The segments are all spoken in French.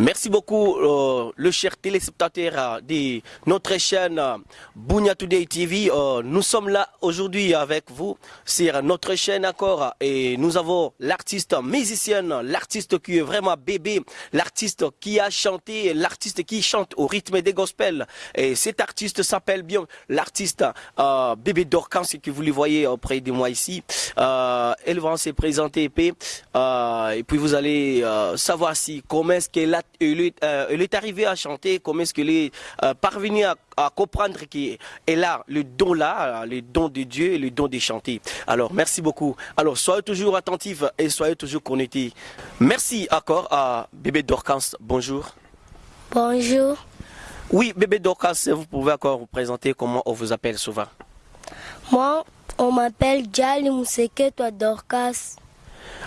Merci beaucoup, euh, le cher téléspectateur euh, de notre chaîne euh, Bounia Today TV. Euh, nous sommes là aujourd'hui avec vous sur notre chaîne encore et nous avons l'artiste musicienne, l'artiste qui est vraiment bébé, l'artiste qui a chanté, l'artiste qui chante au rythme des gospels. Et cet artiste s'appelle bien l'artiste euh, Bébé Dorcans que vous le voyez auprès de moi ici. Euh, elle va se présenter et puis vous allez savoir si comment est-ce qu'elle a elle est, euh, elle est arrivée à chanter, comment est-ce qu'elle est euh, parvenue à, à comprendre qu'elle a le don là, le don de Dieu et le don de chanter. Alors, merci beaucoup. Alors, soyez toujours attentifs et soyez toujours connectés. Merci encore à Bébé Dorcas. Bonjour. Bonjour, Oui, Bébé Dorcas, vous pouvez encore vous présenter comment on vous appelle souvent. moi on m'appelle Jali Museketo Dorcas.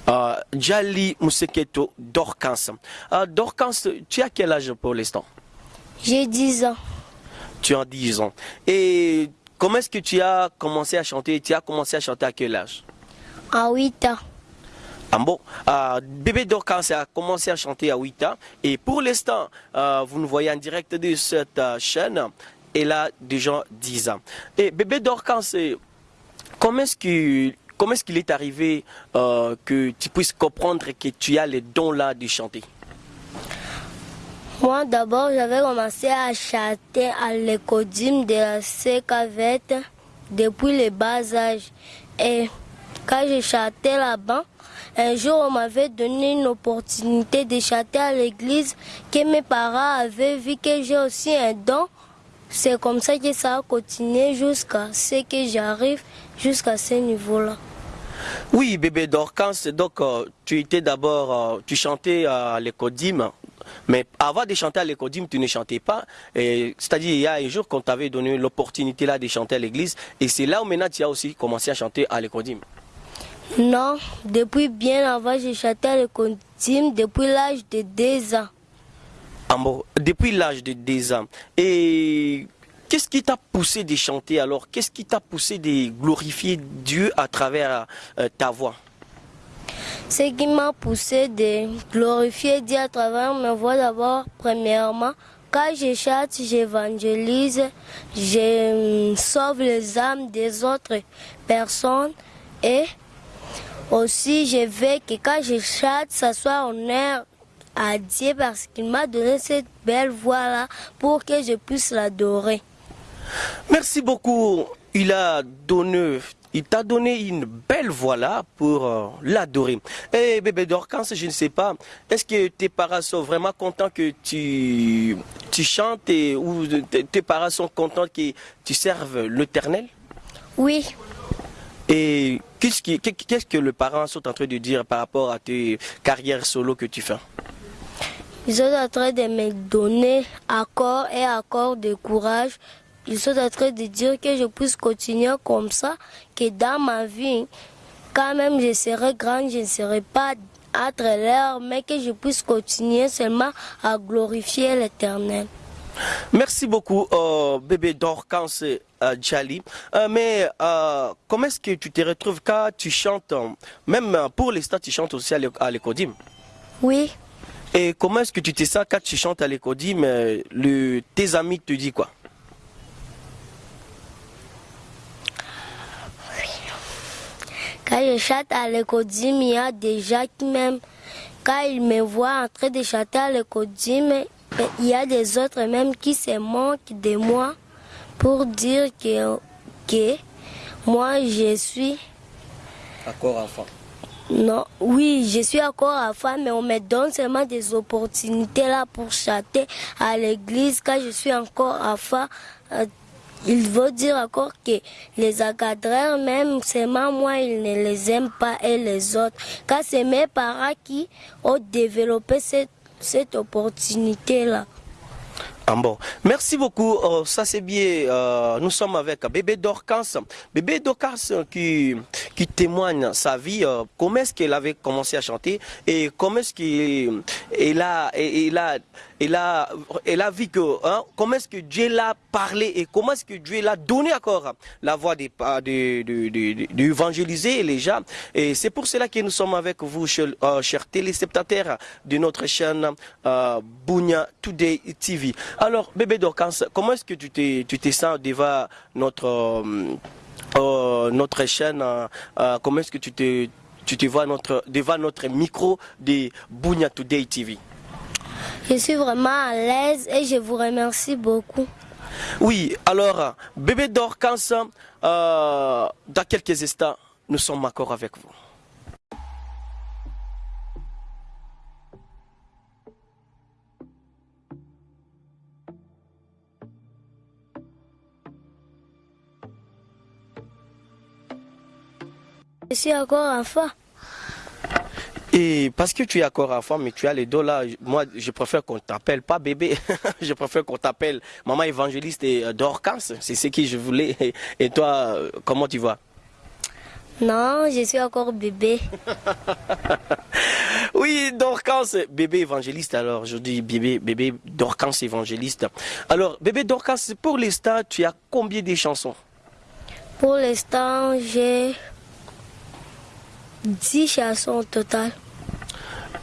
Euh, Jali Museketo Dorcas. Euh, Dorcas, tu as quel âge pour l'instant? J'ai 10 ans. Tu as 10 ans. Et comment est-ce que tu as commencé à chanter? Tu as commencé à chanter à quel âge? À 8 ans. Ah bon, euh, bébé Dorcas a commencé à chanter à 8 ans et pour l'instant, euh, vous nous voyez en direct de cette chaîne, elle a déjà 10 ans. Et bébé Dorcas, comment est-ce qu'il comment est-ce qu'il est arrivé euh, que tu puisses comprendre que tu as les dons là de chanter? Moi d'abord j'avais commencé à chanter à l'écodime de la CKVET depuis le bas âge. Et quand je chantais là-bas, un jour on m'avait donné une opportunité de chanter à l'église que mes parents avaient vu que j'ai aussi un don. C'est comme ça que ça a continué jusqu'à ce que j'arrive jusqu'à ce niveau-là. Oui, bébé Dorcas, donc euh, tu étais d'abord, euh, tu chantais à l'écodime, mais avant de chanter à l'écodime, tu ne chantais pas. C'est-à-dire, il y a un jour qu'on t'avait donné l'opportunité là de chanter à l'église, et c'est là où maintenant tu as aussi commencé à chanter à l'écodime. Non, depuis bien avant, j'ai chanté à l'écodime depuis l'âge de 2 ans. Ah bon, depuis l'âge de 10 ans. Et qu'est-ce qui t'a poussé de chanter alors? Qu'est-ce qui t'a poussé de glorifier Dieu à travers euh, ta voix? Ce qui m'a poussé de glorifier Dieu à travers mes voix d'abord, premièrement, quand je chante, j'évangélise, je euh, sauve les âmes des autres personnes et aussi je veux que quand je chante, ça soit honneur à Dieu parce qu'il m'a donné cette belle voix-là pour que je puisse l'adorer. Merci beaucoup. Il a donné, il t'a donné une belle voix là pour euh, l'adorer. Et bébé Dorcas, je ne sais pas, est-ce que tes parents sont vraiment contents que tu, tu chantes et, ou tes parents sont contents que tu serves l'éternel? Oui, Et qu'est-ce que les parents sont en train de dire par rapport à tes carrières solo que tu fais? Ils sont en train de me donner accord et accord de courage. Ils sont en train de dire que je puisse continuer comme ça, que dans ma vie, quand même je serai grande, je ne serai pas entre l'air, mais que je puisse continuer seulement à glorifier l'éternel. Merci beaucoup, euh, bébé Dorcas euh, Djali. Euh, mais euh, comment est-ce que tu te retrouves quand tu chantes, même pour l'instant, tu chantes aussi à l'é- à l'écodime Oui, Et comment est-ce que tu te sens quand tu chantes à l'écodime le, Tes amis te disent quoi? Quand je chante à l'écodime, il y a des gens qui même, quand ils me voient en train de chanter à l'écodime, il y a des autres même qui se moquent de moi pour dire que, que moi je suis Encore enfant. non, oui, je suis encore enfant, mais on me donne seulement des opportunités là pour chanter à l'église quand je suis encore enfant. Il veut dire encore que les encadreurs, même seulement moi, ils ne les aiment pas et les autres. Quand c'est mes parents qui ont développé cette, cette opportunité là. Ah. Merci beaucoup. Euh, ça c'est bien. Euh, nous sommes avec Bébé Dorcas. Bébé Dorcas qui, qui témoigne sa vie. euh, comment est-ce qu'elle avait commencé à chanter et comment est-ce qu'elle a, elle a, elle a, elle a vu que, comment est-ce que Dieu l'a parlé et comment est-ce que Dieu l'a donné encore la voix d'évangéliser de, de, les gens? Et c'est pour cela que nous sommes avec vous, euh, chers de notre chaîne euh, Bounia Today TV. Alors, bébé Dorcas, comment est-ce que tu te, sens devant notre, euh, euh notre chaîne euh, Comment est-ce que tu te, tu te vois devant notre micro de Bounia Today TV Je suis vraiment à l'aise et je vous remercie beaucoup. Oui, alors, bébé Dorcas, euh, dans quelques instants, nous sommes encore avec vous. Je suis encore enfant. Et parce que tu es encore enfant, mais tu as les dos là, moi je préfère qu'on t'appelle pas bébé, je préfère qu'on t'appelle maman évangéliste et euh, Dorcas, c'est ce que je voulais. Et toi, euh, comment tu vois Non, je suis encore bébé. oui, Dorcas, bébé évangéliste alors, je dis bébé, bébé Dorcas évangéliste. Alors, bébé Dorcas, pour l'instant, tu as combien de chansons? Pour l'instant, j'ai 10 chansons au total.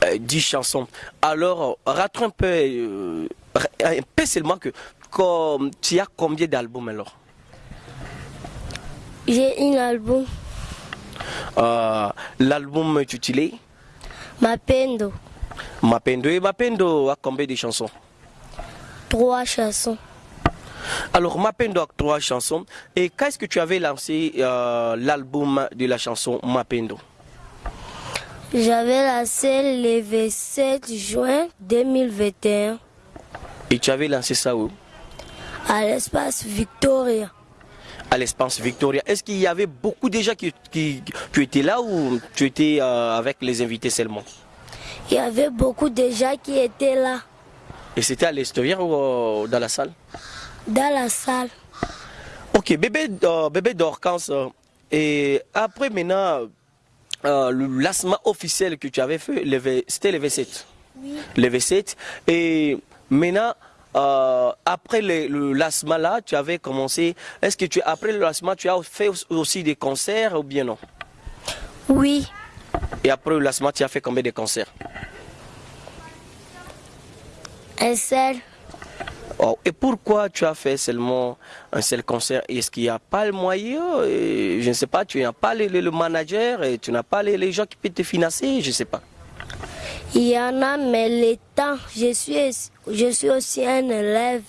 Euh, 10 chansons. Alors, rattrape un peu, euh, un peu seulement que comme, tu as combien d'albums alors? J'ai un album. Euh, L'album intitulé? Mapendo. Mapendo. Et Mapendo a combien de chansons? Trois chansons. Alors, Mapendo a trois chansons. Et qu'est-ce que tu avais lancé euh, l'album de la chanson Mapendo? J'avais lancé le 27 juin 2021 Et tu avais lancé ça où? À l'espace Victoria. À l'espace Victoria. Est-ce qu'il y avait beaucoup gens qui, qui, étais là ou tu étais euh, avec les invités seulement? Il y avait beaucoup de gens qui étaient là, Et c'était à l'extérieur ou euh, dans la salle? Dans la salle. Ok, bébé, euh, bébé Dorcas, euh, et après maintenant, euh, le lancement officiel que tu avais fait, c'était le V7. Oui. Le V7. Et maintenant, euh, après le, le lancement là, tu avais commencé. Est-ce que tu, après le lancement, tu as fait aussi des concerts ou bien non? Oui, Et après le lancement, tu as fait combien de concerts? Un seul. Oh, Et pourquoi tu as fait seulement un seul concert? Est-ce qu'il n'y a pas le moyen? Je ne sais pas, tu n'as pas le, le- manager et tu n'as pas les, les gens qui peuvent te financer, je ne sais pas. Il y en a, mais le temps, je suis aussi un élève.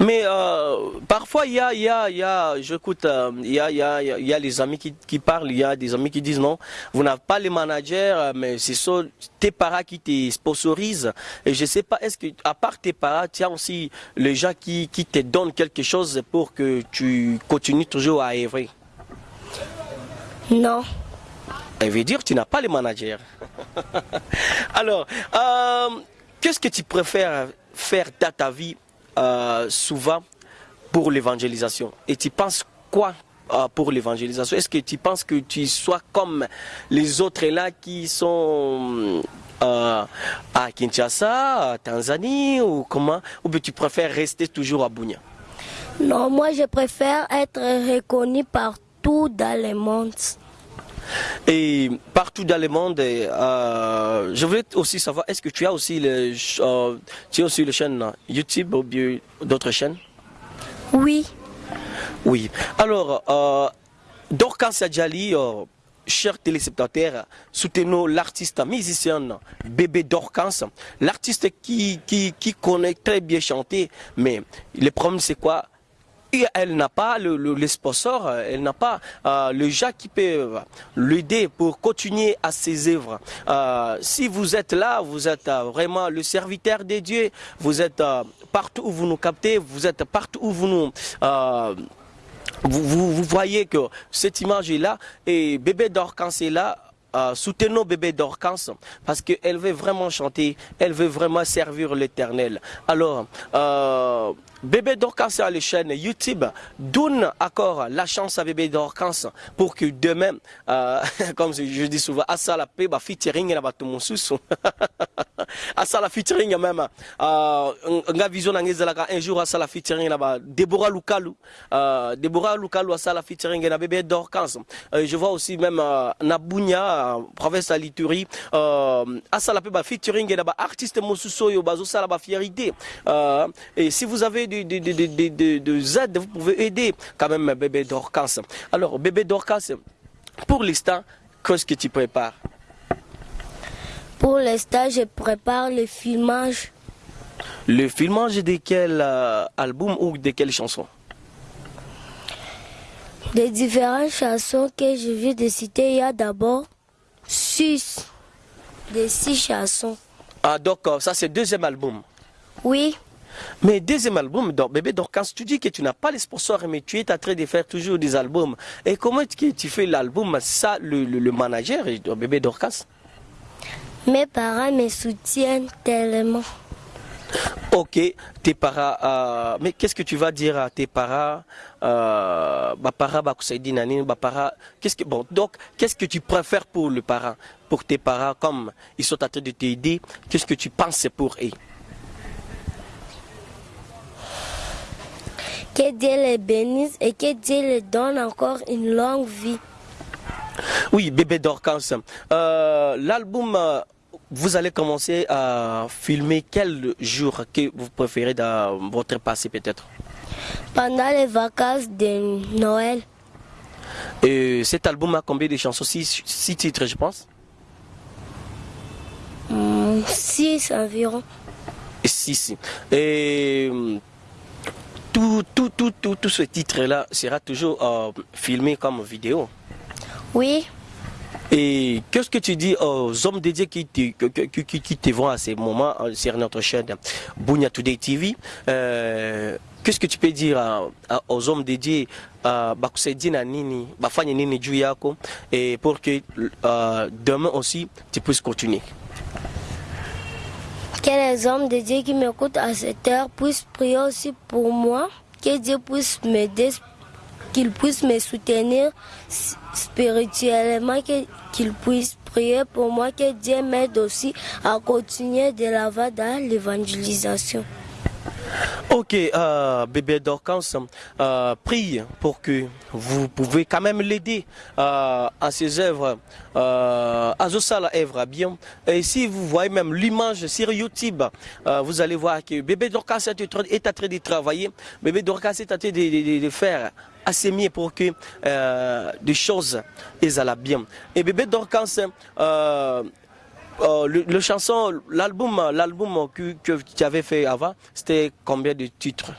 Mais euh, parfois, il y a, il y a, il y a, j'écoute, euh, il y a, il y a, il y a les amis qui, qui parlent, il y a des amis qui disent non, vous n'avez pas les managers, euh, mais c'est tes parents qui te sponsorisent. Et je sais pas, est-ce que, à part tes parents, tu as aussi les gens qui, qui te donnent quelque chose pour que tu continues toujours à œuvrer? Non, Elle veut dire que tu n'as pas les managers. Alors, euh, qu'est-ce que tu préfères faire dans ta vie euh, souvent pour l'évangélisation. Et tu penses quoi euh, pour l'évangélisation? Est-ce que tu penses que tu sois comme les autres là qui sont euh, à Kinshasa, à Tanzanie ou comment? Ou bien tu préfères rester toujours à Bounia? Non, moi je préfère être reconnu partout dans le monde. Et partout dans le monde, euh, je voulais aussi savoir, est-ce que tu as aussi le, euh, tu as aussi chaîne YouTube ou d'autres chaînes? Oui, Oui. Alors, euh, Dorcas Adjali, euh, chers téléspectateurs, soutenons l'artiste musicien Bébé Dorcas, l'artiste qui, qui, qui connaît très bien chanter, mais le problème c'est quoi? Elle n'a pas le, le, sponsor, elle n'a pas euh, le gens qui peuvent l'aider pour continuer à ses œuvres. Euh, si vous êtes là, vous êtes euh, vraiment le serviteur de Dieu, vous êtes euh, partout où vous nous captez, vous êtes partout où vous nous... euh, vous, voyez que cette image est là et bébé est là. Euh, soutenons bébé Dorcas parce qu'elle veut vraiment chanter, elle veut vraiment servir l'éternel. Alors, euh, bébé Dorcas a la chaîne YouTube, donne encore la chance à bébé Dorcas pour que demain, euh, comme je dis souvent, à ça la paix, bah, featuring et la. asala featuring même uh, nga vision na ngezalaka un jour asala featuring ba Deborah Lukalu. Uh, Deborah Lukalu asala featuring na bébé Dorcas. Uh, je vois aussi même uh, na Bunya uh, province à Lituri uh, asala pe ba featuring na ba artiste mosusu yo bazo sala ba fierté uh, et si vous avez de de de de de, de Z vous pouvez aider quand même bébé Dorcas. Alors bébé Dorcas pour l'instant qu'est-ce que tu prépares? Pour l'instant, je prépare le filmage Le filmage de quel euh, album ou de quelle chanson? Des différentes chansons que je viens de citer. Il y a d'abord six, des six chansons. Ah donc euh, ça c'est deuxième album. Oui, Mais deuxième album, donc, bébé Dorcas, tu dis que tu n'as pas les sponsors, mais tu es en train de faire toujours des albums. Et comment est-ce que tu fais l'album? Ça, le, le- le manager, bébé Dorcas mes parents me soutiennent tellement. Ok, tes parents, euh, mais qu'est-ce que tu vas dire à tes parents euh, qu'est-ce que, bon, donc, qu'est-ce que tu préfères pour le parent Pour tes parents, comme ils sont en train de t'aider, qu'est-ce que tu penses pour eux? Que Dieu les bénisse et que Dieu les donne encore une longue vie. Oui, bébé Dorcas, euh, l'album, euh, vous allez commencer à filmer quel jour que vous préférez dans votre passé peut-être? Pendant les vacances de Noël, Et cet album a combien de chansons? Six, six titres, je pense hum, six environ. Six. Et euh, tout, tout, tout, tout, tout ce titre-là sera toujours euh, filmé comme vidéo? Oui, Et qu'est-ce que tu dis aux hommes dédiés qui te, qui, te vont à ces moments euh, sur notre chaîne Bunya Today TV euh, Qu'est-ce que tu peux dire aux hommes Nini juu yako, et pour que euh, demain aussi tu puisses continuer? Que les hommes de Dieu qui m'écoutent à cette heure puissent prier aussi pour moi, que Dieu puisse m'aider, qu'il puisse me soutenir spirituellement, qu'il puisse prier pour moi, que Dieu m'aide aussi à continuer de l'avant dans l'évangélisation. Ok, euh, bébé Dorcas, euh, prie pour que vous pouvez quand même l'aider euh, à ses œuvres, à Zosala œuvre bien. Et si vous voyez même l'image sur YouTube, vous allez voir que bébé Dorcas est en train- de travailler, bébé Dorcas est en train de, faire assez mieux pour que des choses aillent bien. Et bébé Dorcas, euh, le, le chanson, l'album, l'album que, que tu avais fait avant, c'était combien de titres?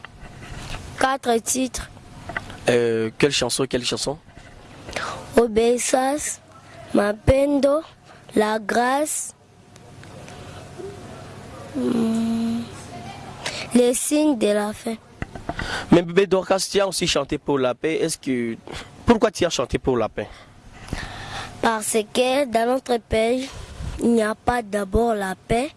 Quatre titres. euh, Quelle chanson, quelle chanson? Obéissance, Mapendo, La Grâce, hum, les signes de la fin. Mais bébé Dorcas, tu as aussi chanté pour la paix. Est-ce que pourquoi tu as chanté pour la paix? Parce que dans notre pays, il n'y a pas d'abord la paix.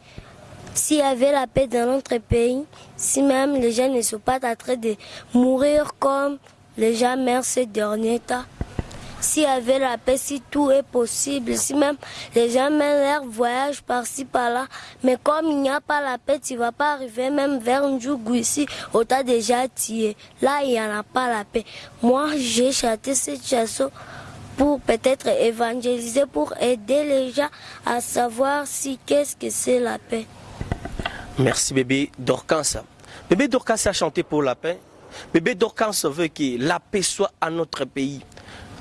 S'il y avait la paix dans notre pays, si même les gens ne sont pas en train de mourir comme les gens meurent ces derniers temps, s'il y avait la paix, si tout est possible, si même les gens mènent leur voyage par-ci, par-là, mais comme il n'y a pas la paix, tu ne vas pas arriver même vers Ndjougou ici, où tu déjà tué. Là, il n'y en a pas la paix. Moi, j'ai chanté cette chanson pour peut-être évangéliser, pour aider les gens à savoir si qu'est-ce que c'est la paix. Merci bébé Dorcas. Bébé Dorcas a chanté pour la paix. Bébé Dorcas veut que la paix soit à notre pays,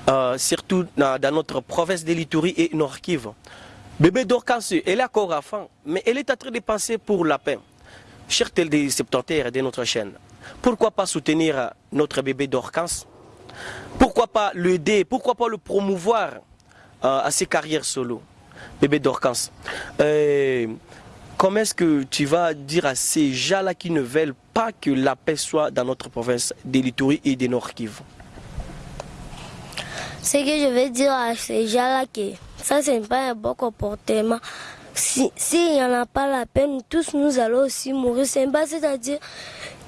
euh, surtout dans, notre province de l'Itourie et Nord-Kivu. Bébé Dorcas, elle est encore enfant, mais elle est en train de penser pour la paix. Chers des septentaires de notre chaîne, pourquoi pas soutenir notre bébé Dorcas? Pourquoi pas l'aider? Pourquoi pas le promouvoir euh, à ses carrières solo? Bébé Dorcas, euh, comment est-ce que tu vas dire à ces gens-là qui ne veulent pas que la paix soit dans notre province de l'Itourie et de Nord-Kivu Ce que je vais dire à ces gens-là, que ça, ce n'est pas un bon comportement. Si- S'il n'y en a pas la peine, tous nous allons aussi mourir. C'est c'est-à-dire,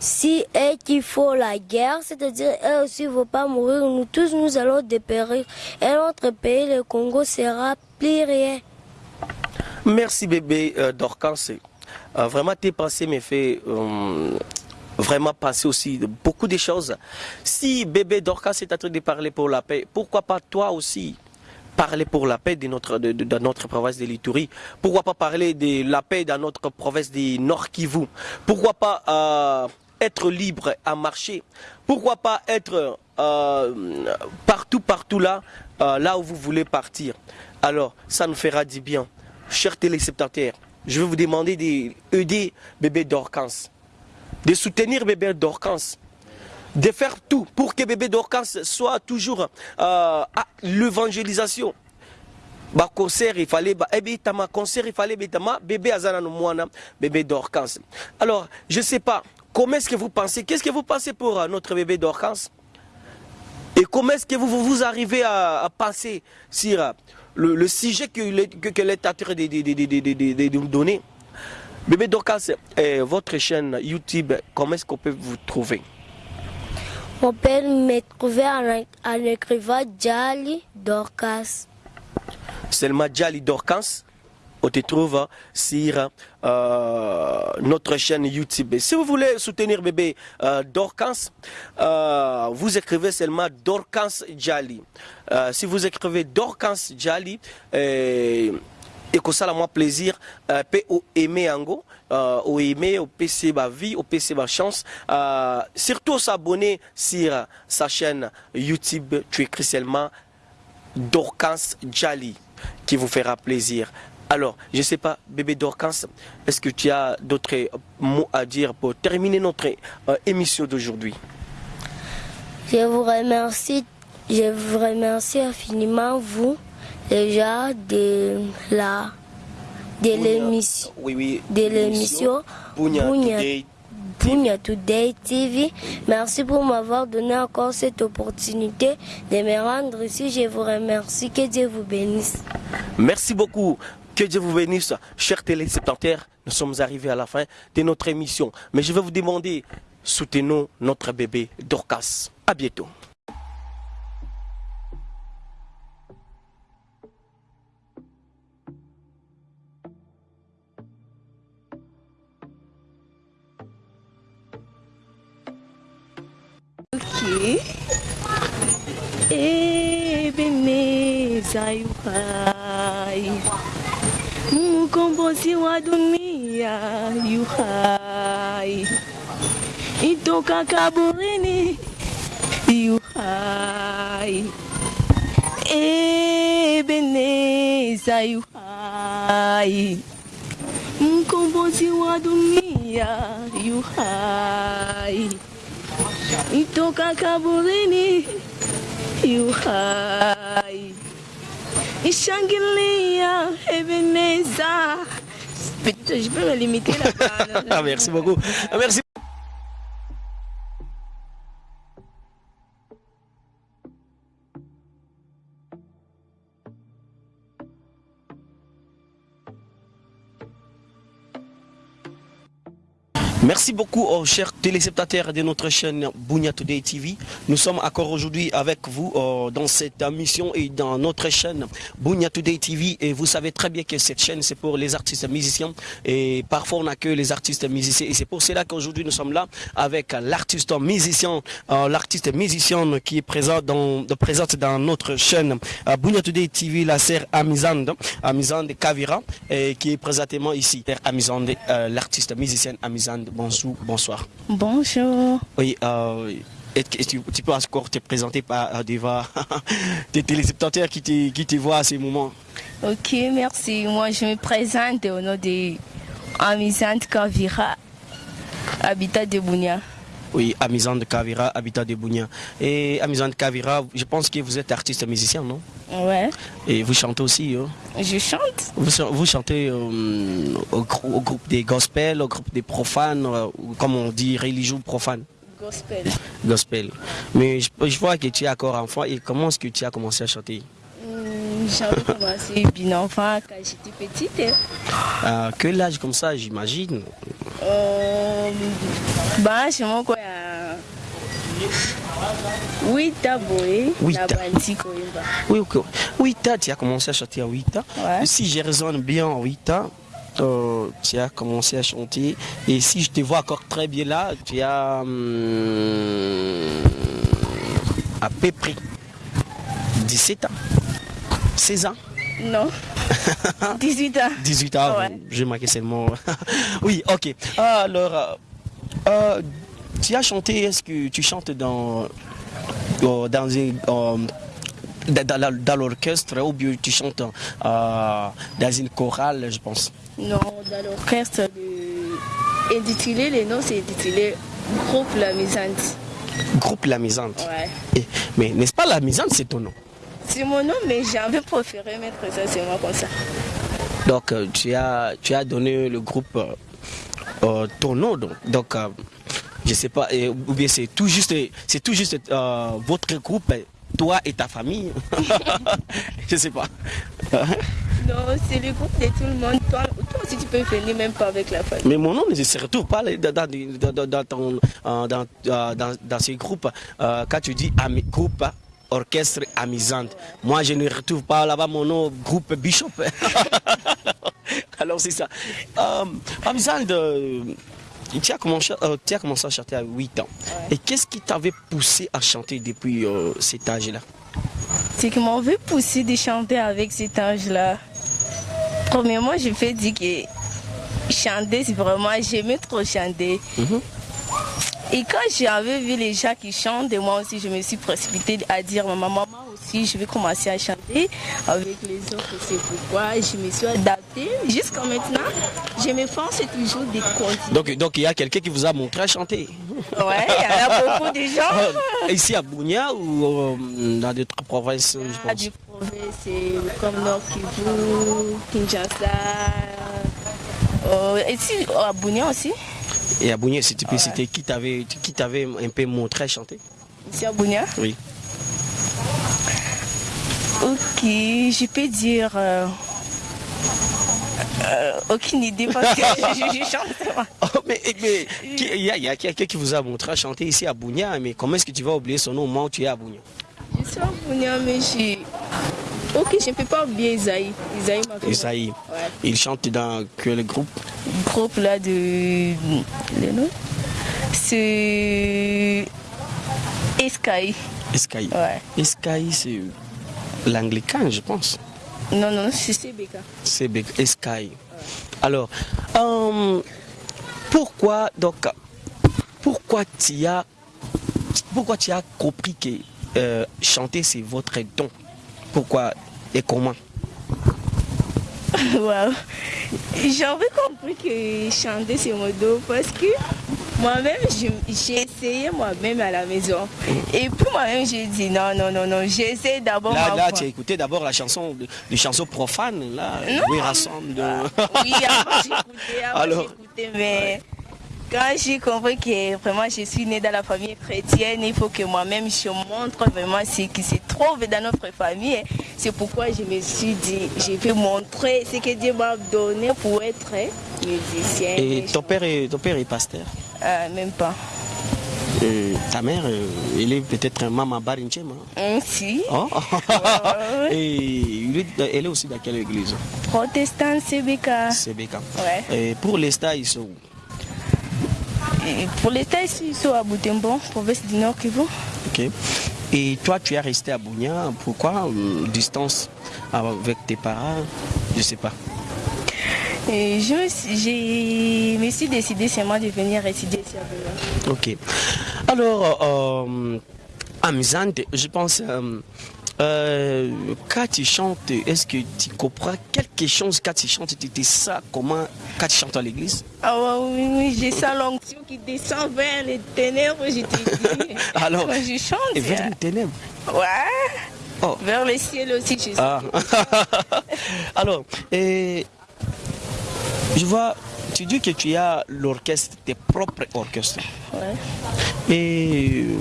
si et qu'il faut la guerre, c'est-à-dire, eux aussi ne vont pas mourir, nous tous nous allons dépérir. Et notre pays, le Congo, sera rien. Merci bébé euh, Dorcas. Euh, vraiment tes pensées me fait euh, vraiment penser aussi beaucoup de choses. Si bébé Dorcas est en train de parler pour la paix, pourquoi pas toi aussi parler pour la paix de notre, de notre province de l'Itourie Pourquoi pas parler de la paix dans notre province du Nord Kivu? Pourquoi pas euh, être libre à marcher Pourquoi pas être euh, partout, partout là, euh, là où vous voulez partir Alors, ça nous fera du bien. Chers téléspectateurs, je vais vous demander d'aider bébé Dorcas, de soutenir bébé Dorcas de faire tout pour que bébé Dorcas soit toujours euh, à l'évangélisation. Ba concert il fallait tama concert il fallait betama bébé azana mwana bébé Dorcas. Alors, je sais pas comment est-ce que vous pensez qu'est-ce que vous pensez pour euh, notre bébé Dorcas? Et comment est-ce que vous, vous, arrivez à, à penser sur euh, le, le sujet que, le- que, que l'État est de, de, de, nous donner? Bébé Dorcas, euh, votre chaîne YouTube, comment est-ce qu'on peut vous trouver? On peut me trouver en, écrivant Jali Dorcas. Selma Djali Dorcas? On te trouve sur euh, notre chaîne YouTube. Si vous voulez soutenir bébé euh, euh, vous écrivez seulement Dorcas Djali. Euh, si vous écrivez Dorcas Djali, euh, et que ça, moi plaisir, euh, peut au aimer ango, euh, au aimer, au PC ma vie, au PC ma chance. Surtout s'abonner sur sa chaîne YouTube. Tu écris seulement Dorcas Djali qui vous fera plaisir. Alors, je ne sais pas, bébé Dorcas, est-ce que tu as d'autres euh, mots à dire pour terminer notre euh, émission d'aujourd'hui? Je vous remercie, je vous remercie infiniment vous déjà de la de l'émission Oui, oui. de l'émission. Bunya Today TV. Merci pour m'avoir donné encore cette opportunité de me rendre ici. Je vous remercie. Que Dieu vous bénisse. Merci beaucoup. Que Dieu vous bénisse, chers téléspectateurs. Nous sommes arrivés à la fin de notre émission. Mais je vais vous demander, soutenons notre bébé Dorcas. À bientôt. Ebeneza yuhai mkombozi wa dunia yuhai itoka kaburini yuhai Ebeneza yuhai mkombozi wa dunia yuhai itoka kaburini yuhai ishangilia Ebeneza je peux me limiter là-bas. Ah, merci beaucoup. Merci. Merci beaucoup aux chers téléspectateurs de notre chaîne Bunya Today TV. Nous sommes encore aujourd'hui avec vous euh, dans cette émission et dans notre chaîne Bunya Today TV. Et vous savez très bien que cette chaîne, c'est pour les artistes musiciens. Et parfois, on accueille les artistes musiciens. Et c'est pour cela qu'aujourd'hui, nous sommes là avec l'artiste musicien, euh, l'artiste musicienne qui est dans, présente dans notre chaîne euh, Bunya Today TV, la sœur Amizande, Amizande Kavira, et qui est présentement ici. Amizande, euh, l'artiste musicienne Amizande, bonjour, bonsoir. Bonjour. Oui, euh, tu, tu peux encore te présenter par, euh, devant des téléspectateurs qui te, qui te voient à ces moments Ok, merci. Moi, je me présente au nom de Amisante Kavira, habitat de Bounia. Oui, Amizande Kavira, habitat de Bounia. Et Amizande Kavira, je pense que vous êtes artiste musicien, non? Ouais, Et vous chantez aussi, hein? Je chante. vous, ch- vous chantez euh, au, grou- au groupe des gospels, au groupe des profanes, euh, comme on dit, religieux profanes, Gospel. gospel. Mais je, je vois que tu es encore enfant et comment est-ce que tu as commencé à chanter? J'avais commencé bien enfant quand j'étais petite. hein. À quel âge comme ça, j'imagine Euh, bah, moi, quoi. euh, Oui, Boé, Oui, Bandi Koyemba. Oui, ok. 8 ans, tu as commencé à chanter à 8 ans. Ouais. Si je raisonne bien en 8 ans, euh, tu as commencé à chanter. Et si je te vois encore très bien là, tu as hum, à peu près 17 ans? 16 ans? Non. 18 ans. 18 ans, Ouais. j'ai marqué seulement. oui, ok. Alors, euh, euh, tu as chanté, est-ce que tu chantes dans, euh, dans, euh, dans, l'orchestre ou bien tu chantes dans une chorale, je pense? Non, dans l'orchestre de... intitulé, le nom c'est intitulé Groupe La Misante. Groupe La Misante. Ouais. Mais n'est-ce pas La Misante, c'est ton nom? C'est mon nom, mais j'avais préféré mettre ça seulement comme ça. Donc, euh, tu, as, tu as donné le groupe euh, euh, ton nom. Donc, donc euh, je sais pas, ou bien c'est tout juste, c'est tout juste votre groupe, toi et ta famille. je sais pas. Non, c'est le groupe de tout le monde. Toi, toi aussi, tu peux venir même pas avec la famille. Mais mon nom ne se retrouve pas dans, dans, dans, dans, ton- dans, dans- dans ces groupes. Euh, quand tu dis ami- groupe, orchestre amusante, moi je ne retrouve pas là-bas mon nom, groupe Bishop. Alors c'est ça. Euh, amusante, euh, tu, as commencé, euh, tu as commencé à chanter à 8 ans. Et qu'est-ce qui t'avait poussé à chanter depuis cet âge-là? C'est qui m'avait poussé de chanter avec cet âge-là. Premièrement, je fais dire que chanter, c'est vraiment, j'aimais trop chanter. Mhm. Et quand j'avais vu les gens qui chantent, moi aussi, je me suis précipitée à dire, maman, maman aussi, je vais commencer à chanter avec les autres. C'est pourquoi je me suis adaptée. Jusqu'à maintenant, je me force toujours de continuer. donc, donc il y a quelqu'un qui vous a montré à chanter Ouais, il y en a beaucoup de gens. Ici à Bounia ou euh, dans d'autres provinces, je pense? du province, c'est comme Nord Kivu, Kinshasa. Euh, ici, à Bounia aussi? Et à Bounia, c'était c'était qui t'avait qui t'avait un peu montré à chanter? Ici à Bounia? Oui. Ok, je peux dire. euh, euh, aucune idée parce que je, je chante. Oh, mais mais qui- il y a, a quelqu'un qui vous a montré à chanter ici à Bounia, mais comment est-ce que tu vas oublier son nom au moment où tu es à Bounia? Je suis à Bounia, mais je. Ok, je ne peux pas oublier Isaïe. Isaïe. Isaïe. Ouais. Il chante dans quel groupe? Groupe là de. Le nom? C'est. Escaï. Escaï. Ouais. Escaï, c'est l'anglican, je pense. Non, non, c'est CBK. Be- Escaï. Alors, euh, pourquoi donc pourquoi tu as pourquoi tu as compris que euh, chanter c'est votre don? Pourquoi et comment. Waouh. J'avais compris que chanter c'est mon dos parce que moi-même j'ai essayé moi-même à la maison. Et puis moi-même j'ai dit non, non, non, non, j'essaie d'abord Là, là tu as écouté d'abord la chanson, les chansons profanes, là, oui, rassemble de... Oui, avant j'écoutais, avant Alors, j'écoutais, mais quand j'ai compris que vraiment je suis née dans la famille chrétienne, il faut que moi-même je montre vraiment ce qui se trouve dans notre famille. C'est pourquoi je me suis dit, je vais montrer ce que Dieu m'a donné pour être musicien. Et ton père est, ton père est pasteur? Euh, même pas. Euh, ta mère, euh, elle est peut-être maman Barinchema. Hum, si. Oh. Et elle est aussi dans quelle église? Protestant CBK. C'est Bécam. Ouais. Et pour les stars, ils sont où? Pour l'État ici, ils sont à Boutembo, province du Nord Kivu. Ok. Et toi, tu es resté à Bounia. Pourquoi euh, Distance avec tes parents? Je sais pas. Et je me me suis décidé seulement de venir résider ici à Boulogne. Ok. Alors, euh, amusante, je pense, euh, euh, quand tu chantes, est-ce que tu comprends quelque chose quand tu chantes? Tu dis ça comment quand tu chantes à l'église? Ah ouais, oui, oui, j'ai ça l'onction qui descend vers les ténèbres, je te dis. Alors, Quand je chante, Et vers les ténèbres? Ouais. Oh. Vers le ciel aussi, je sais. Ah. Alors, et, je vois, tu dis que tu as l'orchestre, tes propres orchestres. Ouais. Et euh,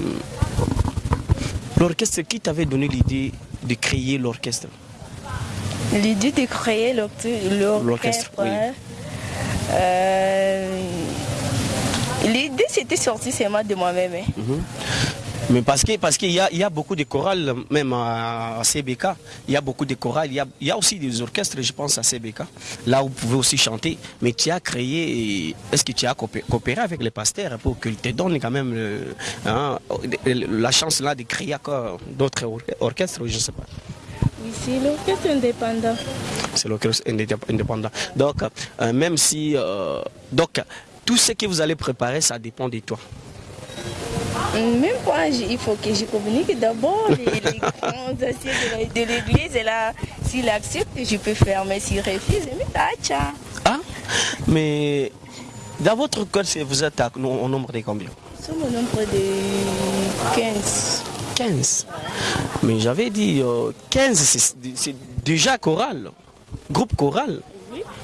l'orchestre, qui t'avait donné l'idée de créer l'orchestre? L'idée de créer l'orchestre, oui. Euh, L'idée, c'était sorti seulement de moi-même. hein. Mais parce que parce qu'il y y a beaucoup de chorales, même à, à CBK, il y a beaucoup de chorales, il y a, il y a aussi des orchestres, je pense, à CBK. Là, où vous pouvez aussi chanter. Mais tu as créé, est-ce que tu as coopé- coopéré avec les pasteurs pour qu'ils te donnent quand même le- hein, la chance là de créer encore d'autres or- orchestres, je ne sais pas. Oui, c'est l'orchestre indépendant. C'est l'orchestre indé- indépendant. Donc, euh, même si... euh, donc, tout ce que vous allez préparer, ça dépend de toi. Même pas, il faut que je communique d'abord les, les grands anciens de l'église. Et là, s'il accepte, je peux faire. Mais s'il refuse, mais tacha. Ah, mais dans votre code, vous êtes au nombre de combien? Nous sommes au nombre de 15. 15. Mais j'avais dit euh, 15, c'est- c'est déjà choral, groupe choral.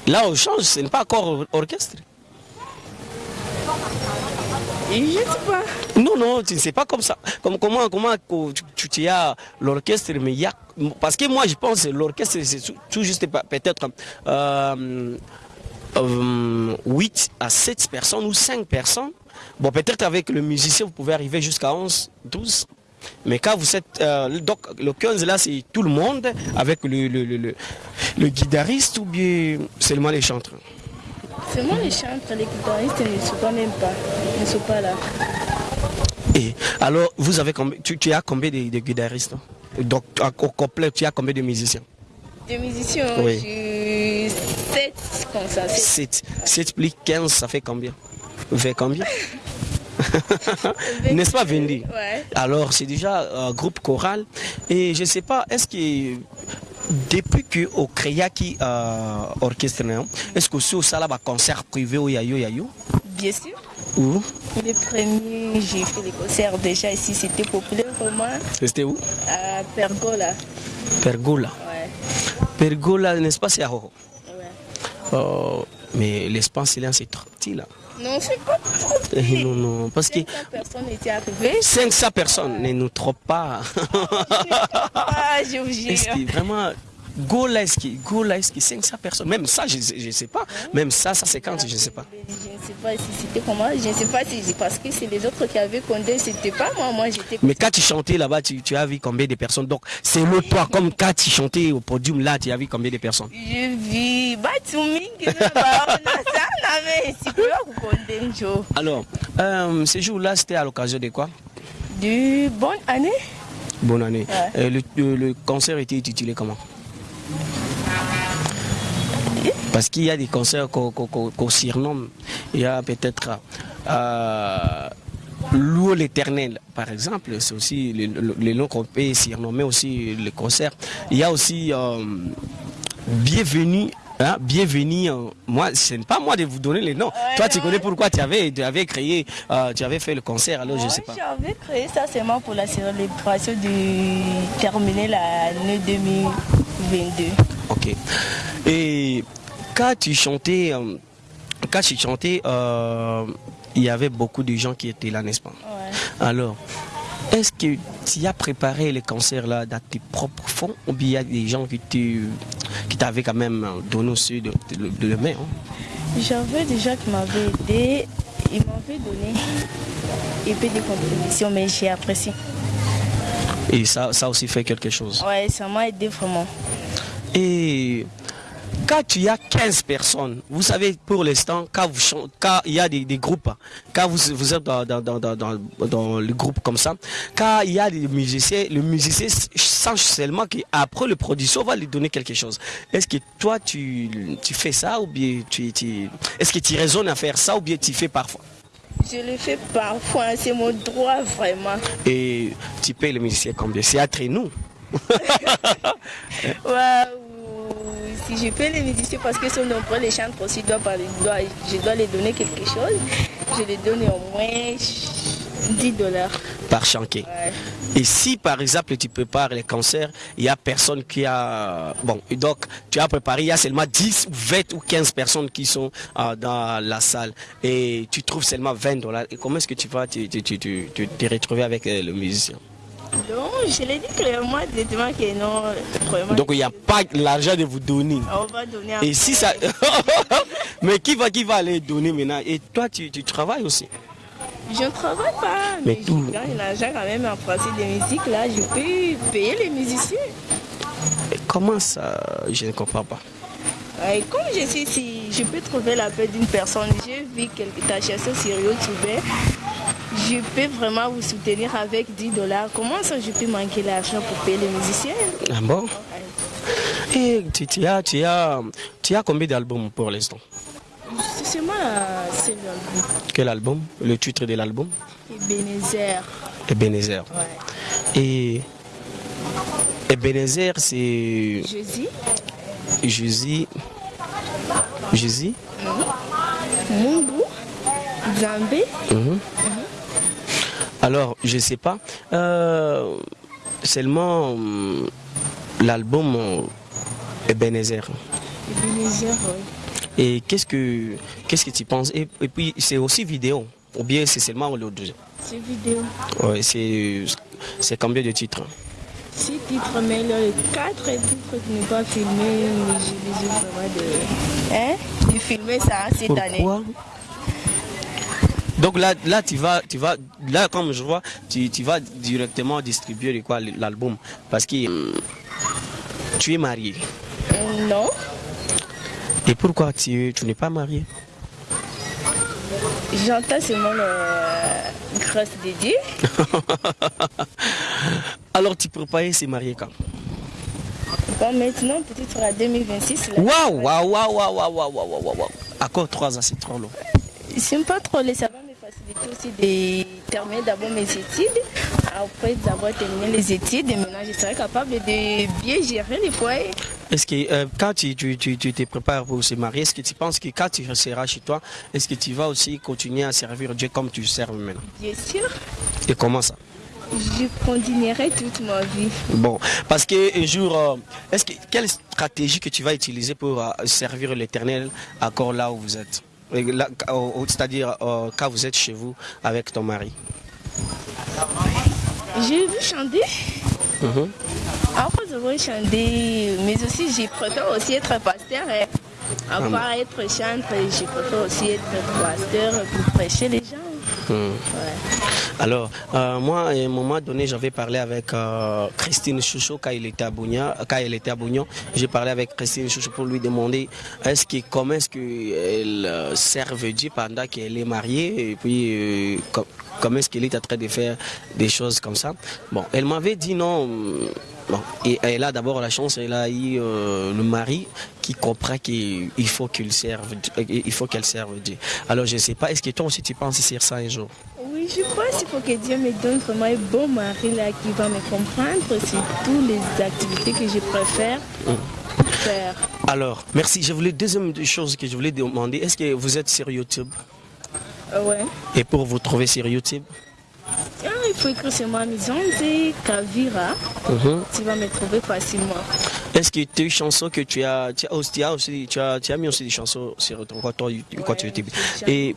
Là, on change, ce n'est pas encore or- orchestre. Non, non, tu ne sais pas comme ça. Comme, comment comment tu, tu- as l'orchestre, mais il y a... Parce que moi, je pense que l'orchestre, c'est tout- juste peut-être euh, euh, 8 à 7 personnes ou 5 personnes. Bon, peut-être avec le musicien, vous pouvez arriver jusqu'à 11, 12. Mais quand vous êtes... euh, donc, le 15, là, c'est tout le monde avec le, le, le, le- le guitariste ou bien seulement les chanteurs Seulement les chantres, les guitaristes ne sont pas même pas. Ne sont pas là. Et alors, vous avez combien, tu, tu as combien de, de guitaristes hein? Donc, au complet, tu as combien de musiciens? Des musiciens, Oui. j'ai 7 comme ça. sept. 7. 7 plus 15, ça fait combien? Fait combien? N'est-ce pas, Vendi Ouais. Alors, c'est déjà un groupe choral. Et je ne sais pas, est-ce que depuis que au Créaki euh, orchestre, est-ce que aussi au Salaba concert privé au Yayo Yayo? Bien sûr. Où? Les premiers, j'ai fait les concerts déjà ici, c'était populaire vraiment C'était où? À Pergola. Pergola. Ouais. Pergola, n'est-ce pas, c'est à Horo ouais. Euh, Mais l'espace, c'est trop petit, là. Non, c'est pas trop Eh. Non, non, parce que 500 personnes étaient arrivées. 500 personnes ne nous trompent pas. Ah, je vous jure. vraiment, Que, Gola, est-ce que 500 personnes, même ça, je ne sais pas. Même ça, ça 50, je ne sais pas. Je ne sais pas si c'était comment, je ne sais pas si parce que c'est les autres qui avaient compté, c'était pas moi, moi j'étais Mais quand tu chantais là-bas, tu, tu as vu combien de personnes? Donc, c'est le toi, comme quand tu chantais au podium là, tu as vu combien de personnes? Je vis. Alors, euh, ce jour-là, c'était à l'occasion de quoi? Du bonne année Bonne année. Ouais. Euh, le, le- le concert était intitulé comment? Parce qu'il y a des concerts qu'on surnomme. Il y a peut-être euh, l'éternel, par exemple. C'est aussi le, le- le nom qu'on peut surnommer aussi le concert. Il y a aussi euh, Bienvenue. hein, bienvenue, euh, moi, ce n'est pas moi de vous donner les noms. Toi, tu connais pourquoi tu avais, tu avais créé, euh, tu avais fait le concert, alors je sais pas. J'avais créé ça seulement pour la célébration de terminer l'année 2022. Ok. Et quand tu chantais, euh, quand tu chantais, euh, il y avait beaucoup de gens qui étaient là, n'est-ce pas? Ouais. Alors, est-ce que tu as préparé les concerts là dans tes propres fonds ou bien il y a des gens qui t'avaient quand même donné aussi de, de, de le mettre hein? J'avais déjà qui m'avaient aidé, ils m'avaient donné un peu de contribution, mais j'ai apprécié. Et ça, ça aussi fait quelque chose. Ouais, ça m'a aidé vraiment. Et quand tu as 15 personnes, vous savez, pour l'instant, quand, vous chan- quand il y a des, des groupes, quand vous, vous êtes dans, dans, dans- dans le groupe comme ça, quand il y a des musiciens, le musicien sent seulement qu'après le production, on va lui donner quelque chose. Est-ce que toi, tu, tu fais ça ou bien tu, tu- est-ce que tu raisonnes à faire ça ou bien tu fais parfois? Je le fais parfois, c'est mon droit vraiment. Et tu payes le musicien combien? C'est entre nous. Ou si je peux les musiciens parce que sont nombreux, les chantres aussi, doivent- je dois les donner quelque chose. Je les donne au moins 10 dollars. par. Ouais. Et si par exemple tu prépares les concerts, il n'y a personne qui a... Bon, donc tu as préparé, il y a seulement 10, 20 ou 15 personnes qui sont euh, dans la salle et tu trouves seulement 20 dollars. Et comment est-ce que tu vas te, te- te- te- te- te retrouver avec euh, le musicien? Donc, je l'ai dit clairement, directement que non, vraiment. Donc il n'y a pas l'argent de vous donner. on va donner Et si ça... Mais qui va, qui va aller donner maintenant? Et toi tu, tu travailles aussi? Je ne travaille pas, Mais mais, tout- je gagne l'argent quand même en français de musique. Là, je peux payer les musiciens. Et comment ça? Je ne comprends pas. Et comme je suis ici, je peux trouver la paix d'une personne. J'ai vu quelques chanson sur YouTube. Je peux vraiment vous soutenir avec 10 dollars. Comment ça, je peux manquer l'argent pour payer les musiciens? Ah bon? Et tu, tu as, tu, as, tu as combien d'albums pour l'instant? La c'est l'album. Quel album? Le titre de l'album? Ebenezer. Ebenezer. Ouais. Et Ebenezer, c'est Jésus, Jésus. Jésus? Mungu, Zambé. Mhm. Alors, je sais pas. Euh, seulement hum, l'album euh, Ebenezer. Ebenezer, oui. Et qu'est-ce que qu'est-ce que tu penses? Et, et puis c'est aussi vidéo ou bien c'est seulement le deux C'est vidéo. Ouais, c'est c'est combien de titres? Six titres, mais le quatre titres qui n'est pas filmé, mais j'ai besoin vraiment de. Hein? De filmer ça cette année. Pourquoi Donc là, là tu vas, tu vas, là comme je vois, tu, tu vas directement distribuer l'album? Parce que tu es marié. Euh, Non. Et pourquoi tu, tu n'es pas marié J'entends seulement le grâce de Dieu. Alors tu prépares se marier quand Bon, maintenant, peut-être à 2026. Waouh, waouh, waouh, waouh, waouh, waouh, waouh, waouh. Encore trois ans, c'est trop long. J'aime pas trop les savants aussi de terminer d'abord mes études. Après d'avoir terminé les études, maintenant je serai capable de bien gérer les foyers. Est-ce que euh, quand tu, tu, tu, tu te prépares pour se marier, est-ce que tu penses que quand tu seras chez toi, est-ce que tu vas aussi continuer à servir Dieu comme tu serves maintenant? Bien sûr, Et comment ça? Je continuerai toute ma vie. Bon, parce que un jour, euh, est-ce que quelle stratégie que tu vas utiliser pour euh, servir l'Éternel encore là où vous êtes? C'est-à-dire euh, quand vous êtes chez vous avec ton mari? J'ai vu chanter. Après avoir chanté, mais aussi je préfère aussi être pasteur. hein. À part être chantre, je préfère aussi être pasteur pour prêcher les gens. Ouais. Alors, euh, moi, à un moment donné, j'avais parlé avec euh, Christine Chouchou quand il était à Bougna, elle était. J'ai parlé avec Christine Chouchou pour lui demander est-ce que comment est-ce qu'elle euh, serve Dieu pendant qu'elle est mariée? Et puis com- comment est-ce qu'elle est en train de faire des choses comme ça? Bon, elle m'avait dit non. Et elle a d'abord la chance, elle a eu euh, le mari qui comprend qu'il faut qu'il serve, euh, il faut qu'elle serve Dieu. Alors je ne sais pas, est-ce que toi aussi tu penses sur ça un jour? Oui, je pense qu'il faut que Dieu me donne vraiment un bon mari là qui va me comprendre sur toutes les activités que je préfère faire. Alors, merci. Je voulais deuxième chose que je voulais demander, est-ce que vous êtes sur YouTube? Ah ouais. Et pour vous trouver sur YouTube? Ah, il faut écrire sur ma maison de Kavira. Mhm. Tu vas me trouver facilement. Est-ce que tes chansons que tu as, tu as aussi, tu as, aussi- tu as, tu as mis aussi des chansons sur ton compte YouTube? j'ai Et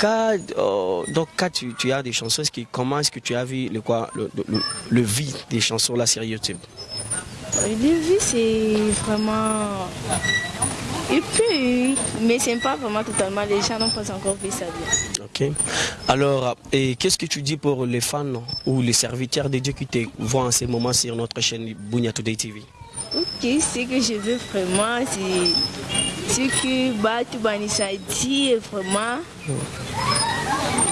quand, euh, donc quand tu, tu as des chansons, est-ce que, comment est-ce que tu as vu le, quoi, le, le, le vie des chansons là sur YouTube? Le vie, c'est vraiment. Et puis, mais c'est pas vraiment totalement. Les gens n'ont pas encore vu ça bien. Ok. Alors, et qu'est-ce que tu dis pour les fans ou les serviteurs de Dieu qui te voient en ce moment sur notre chaîne Bunya Today TV Ok, ce que je veux vraiment, c'est ce que Batu Banisa dit vraiment.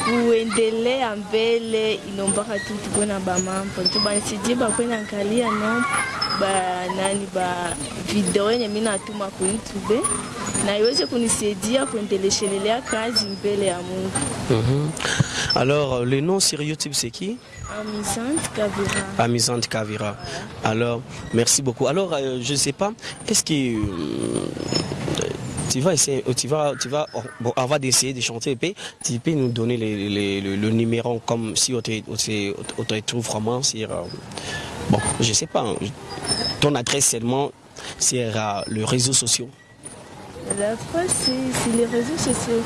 Kuendelea mbele inombaka tu tukuwe na bamambo nto banisaidie bakwe naangalia no ba nani ba video yenye mi natuma ku YouTube na iweze kunisaidia kuendeleshelelea kazi mbele ya Mungu. Mhm. Alors, le nom sur YouTube, c'est qui? Amusante Kavira. Amusante Kavira. Alors, merci beaucoup. Alors, euh, je ne sais pas, est-ce que euh, tu vas essayer, tu vas, tu vas, oh, bon, avant d'essayer de chanter, tu peux nous donner le, numéro comme si on te, on trouve vraiment sur, euh, bon, je sais pas, hein, ton adresse seulement sur euh, les réseaux sociaux. La fois, c'est les réseaux sociaux.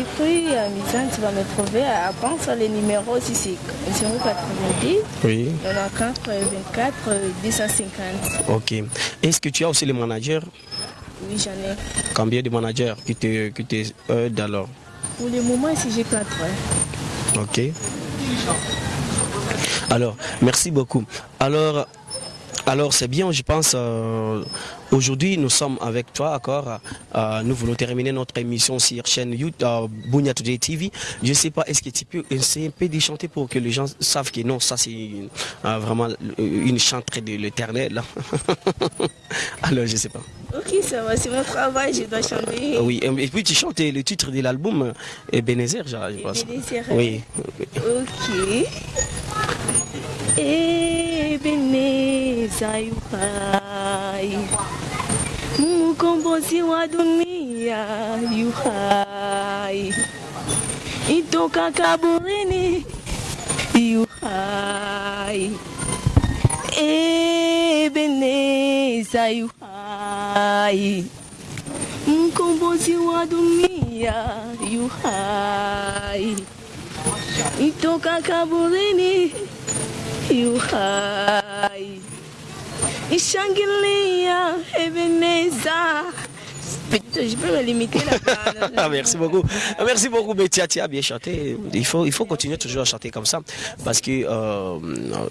Écris Amusante, tu vas me trouver. À pense les numéros aussi, c'est 090 Oui. 94 24 250. Ok. Est-ce que tu as aussi les managers Oui, j'en ai. Combien de managers qui te, qui te aident alors Pour le moment, si j'ai quatre. Ok. Alors, merci beaucoup. Alors, alors c'est bien, je pense, euh, aujourd'hui nous sommes avec toi, d'accord? Euh, Nous voulons terminer notre émission sur chaîne YouTube, euh, Today TV. Je ne sais pas, est-ce que tu peux essayer un peu de chanter pour que les gens savent que non, ça c'est euh, vraiment une chanterie de l'éternel. alors, je ne sais pas. Ok, ça va, c'est mon travail, je dois chanter. Oui, et puis tu chantes le titre de l'album, Ebenezer, je pense. Ebenezer. Oui. Ok. Ebeneza yuhai mkombozi wa dunia yuhai itoka kaburini yuhai Ebeneza yuhai mkombozi wa dunia yuhai itoka kaburini yuhai ishangilia Ebeneza je peux me limiter là Merci beaucoup. Merci beaucoup, Betty. Tu as bien chanté. Il faut, il faut continuer toujours à chanter comme ça parce que euh,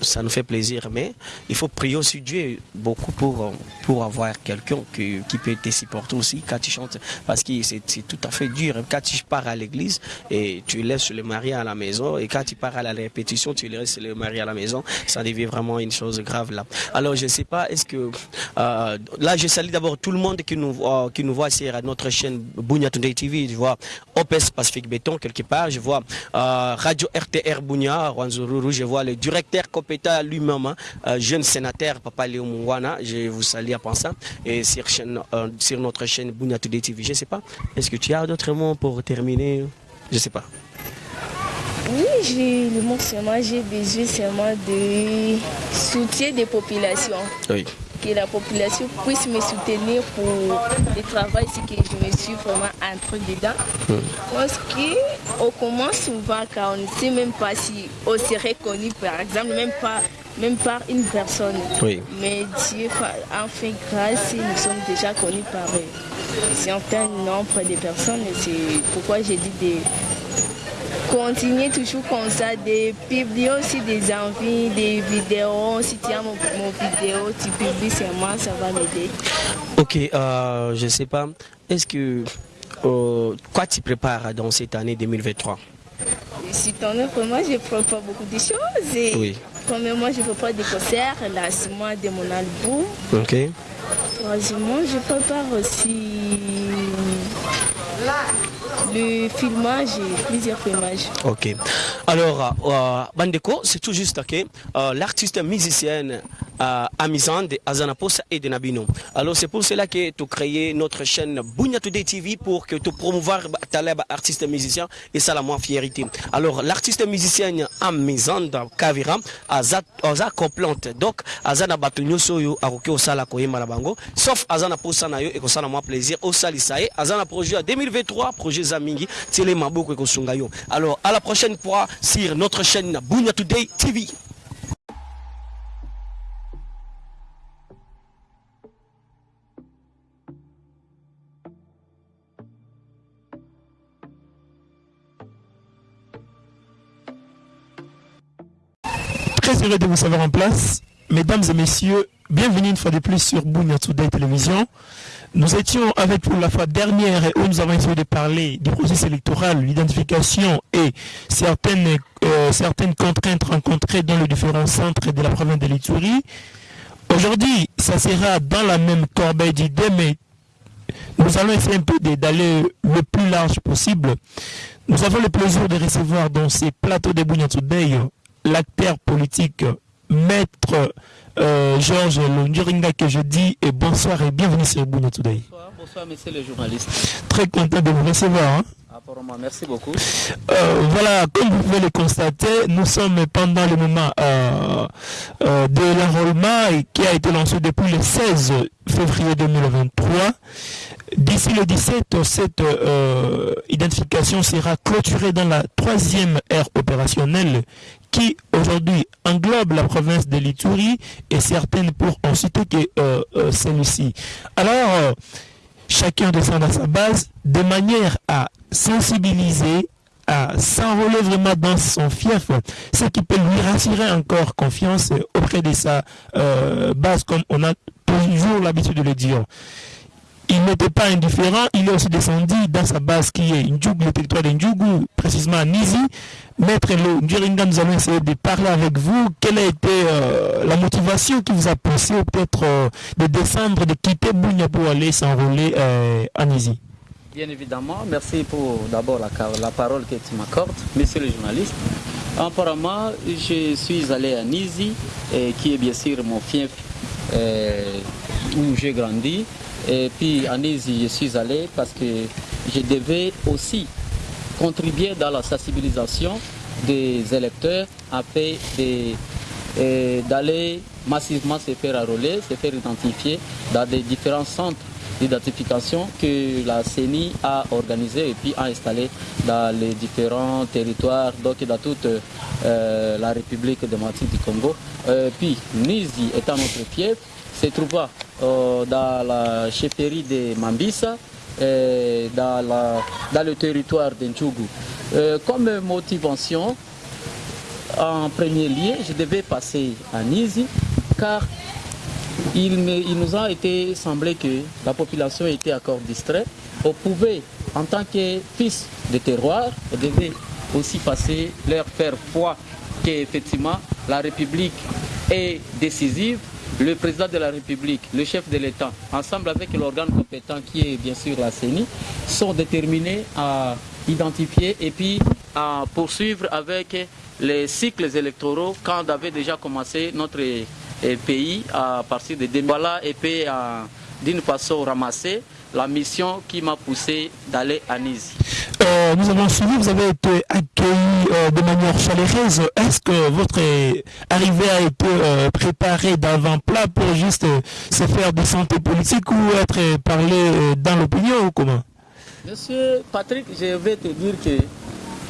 ça nous fait plaisir. Mais il faut prier aussi Dieu beaucoup pour, pour avoir quelqu'un qui, qui, peut te supporter aussi quand tu chantes parce que c'est tout à fait dur. Quand tu pars à l'église et tu laisses le mari à la maison et quand tu pars à la répétition, tu laisses le mari à la maison, ça devient vraiment une chose grave là. Alors je ne sais pas, est-ce que euh, là je salue d'abord tout le monde qui nous, euh, qui nous voit sur notre chaîne Bounia Today TV, je vois OPS Pacific Béton quelque part, je vois euh, Radio RTR Bounia, Rwanzururu, je vois le directeur Kopeta lui-même, hein, euh, jeune sénateur Papa Léo Mungwana, je vous salue en pensant, et sur, chaîne, euh, sur notre chaîne Bounia Today TV, je ne sais pas, est-ce que tu as d'autres mots pour terminer? Je ne sais pas. Oui, j'ai le mot seulement, j'ai besoin seulement de soutien des populations. Oui que la population puisse me soutenir pour le travail que je me suis vraiment entré dedans. Mm. Parce qu'on commence souvent quand on ne sait même pas si on serait connu, par exemple, même pas même par une personne. Oui. Mais Dieu en fait grâce, nous sommes déjà connus par un certain nombre de personnes. C'est pourquoi j'ai dit de continuer toujours comme ça, de publier aussi des envies, des vidéos. Si tu as mon, mon vidéo, tu publies sur moi, ça va m'aider. Ok, euh, je ne sais pas. Est-ce que. Euh, quoi tu prépares dans cette année 2023 Cette année, vraiment, je prépare beaucoup de choses. Et Oui. Premièrement, je prépare des concerts, lancement de mon album. Ok. Troisièmement, je prépare aussi le filmage et plusieurs filmages. Ok. Alors, euh, Bandeko, c'est tout juste que euh, l'artiste musicienne euh, Amizande, Azanaposa et Denabino. Alors, c'est pour cela que créé notre chaîne Bunya Today TV pour que tu promouvoir Taleb artiste musicien et ça la moins fierté. Alors, l'artiste musicienne Amizande Kavira, Aza complante. Donc, Azana Batunyoso yo akoki osala koyemba na bango, sauf Azana Posa na yo et kosala moi plaisir osalisa ye. Azana projet à 2023, projet Zamingi, Télé Maboko et Kosunga yo. Alors, à la prochaine fois sur notre chaîne Bunya Today TV. De vous savoir en place. Mesdames et messieurs, bienvenue une fois de plus sur Bunya Today Télévision. Nous étions avec vous la fois dernière où nous avons essayé de parler du processus électoral, l'identification et certaines, euh, certaines contraintes rencontrées dans les différents centres de la province de l'Itourie. Aujourd'hui, ça sera dans la même corbeille d'idées, mais nous allons essayer un peu d'aller le plus large possible. Nous avons le plaisir de recevoir dans ces plateaux de Bunya Today l'acteur politique Maître euh, Georges Londuringa que je dis et bonsoir et bienvenue sur Today. Bonsoir, bonsoir monsieur le journaliste. Très content de vous recevoir. hein. Merci beaucoup. Euh, voilà, comme vous pouvez le constater, nous sommes pendant le moment euh, euh, de l'enrôlement qui a été lancé depuis le 16 février 2023. D'ici le 17, cette identification sera clôturée dans la troisième ère opérationnelle qui aujourd'hui englobe la province de l'Itourie et certaines pour en citer que celle-ci. Alors, chacun descend à sa base de manière à sensibiliser, à s'enrôler vraiment dans son fief, ce qui peut lui rassurer encore confiance auprès de sa euh, base, comme on a toujours l'habitude de le dire. Il n'était pas indifférent, il est aussi descendu dans sa base qui est Ndjougou, le territoire de Ndjougou, précisément à Nizi. Maître Lo nous allons essayer de parler avec vous. Quelle a été euh, la motivation qui vous a poussé peut-être euh, de descendre, de quitter Bounia pour aller s'enrôler euh, à Nizi? Bien évidemment, merci pour d'abord la, la, parole que tu m'accordes, monsieur le journaliste. Apparemment, je suis allé à Nizi, qui est bien sûr mon fief où j'ai grandi. Et puis en Nizi, je suis allé parce que je devais aussi contribuer dans la sensibilisation des électeurs afin d'aller massivement se faire enrôler, se faire identifier dans des différents centres d'identification que la CENI a organisé et puis a installé dans les différents territoires, donc dans toute euh, la République démocratique du Congo. Euh, puis Nizi étant notre fief, se trouva euh, dans la chefferie de Mambisa, dans, dans, le territoire d'Entchougou. comme motivation, en premier lieu, je devais passer à Nizi, car il, nous a été semblé que la population était encore distraite. On pouvait, en tant que fils de terroir, on devait aussi passer leur faire foi qu'effectivement la République est décisive le président de la République, le chef de l'État, ensemble avec l'organe compétent qui est bien sûr la CENI, sont déterminés à identifier et puis à poursuivre avec les cycles électoraux quand avait déjà commencé notre pays à partir de 2000. Voilà et puis d'une façon ramassée la mission qui m'a poussé d'aller à Nice. Euh, nous avons suivi, vous avez été accueilli euh, de manière chaleureuse. Est-ce que votre arrivée a été euh, préparée d'avant-plat pour juste se faire de santé politique ou être parlé dans l'opinion ou comment? Monsieur Patrick, je vais te dire que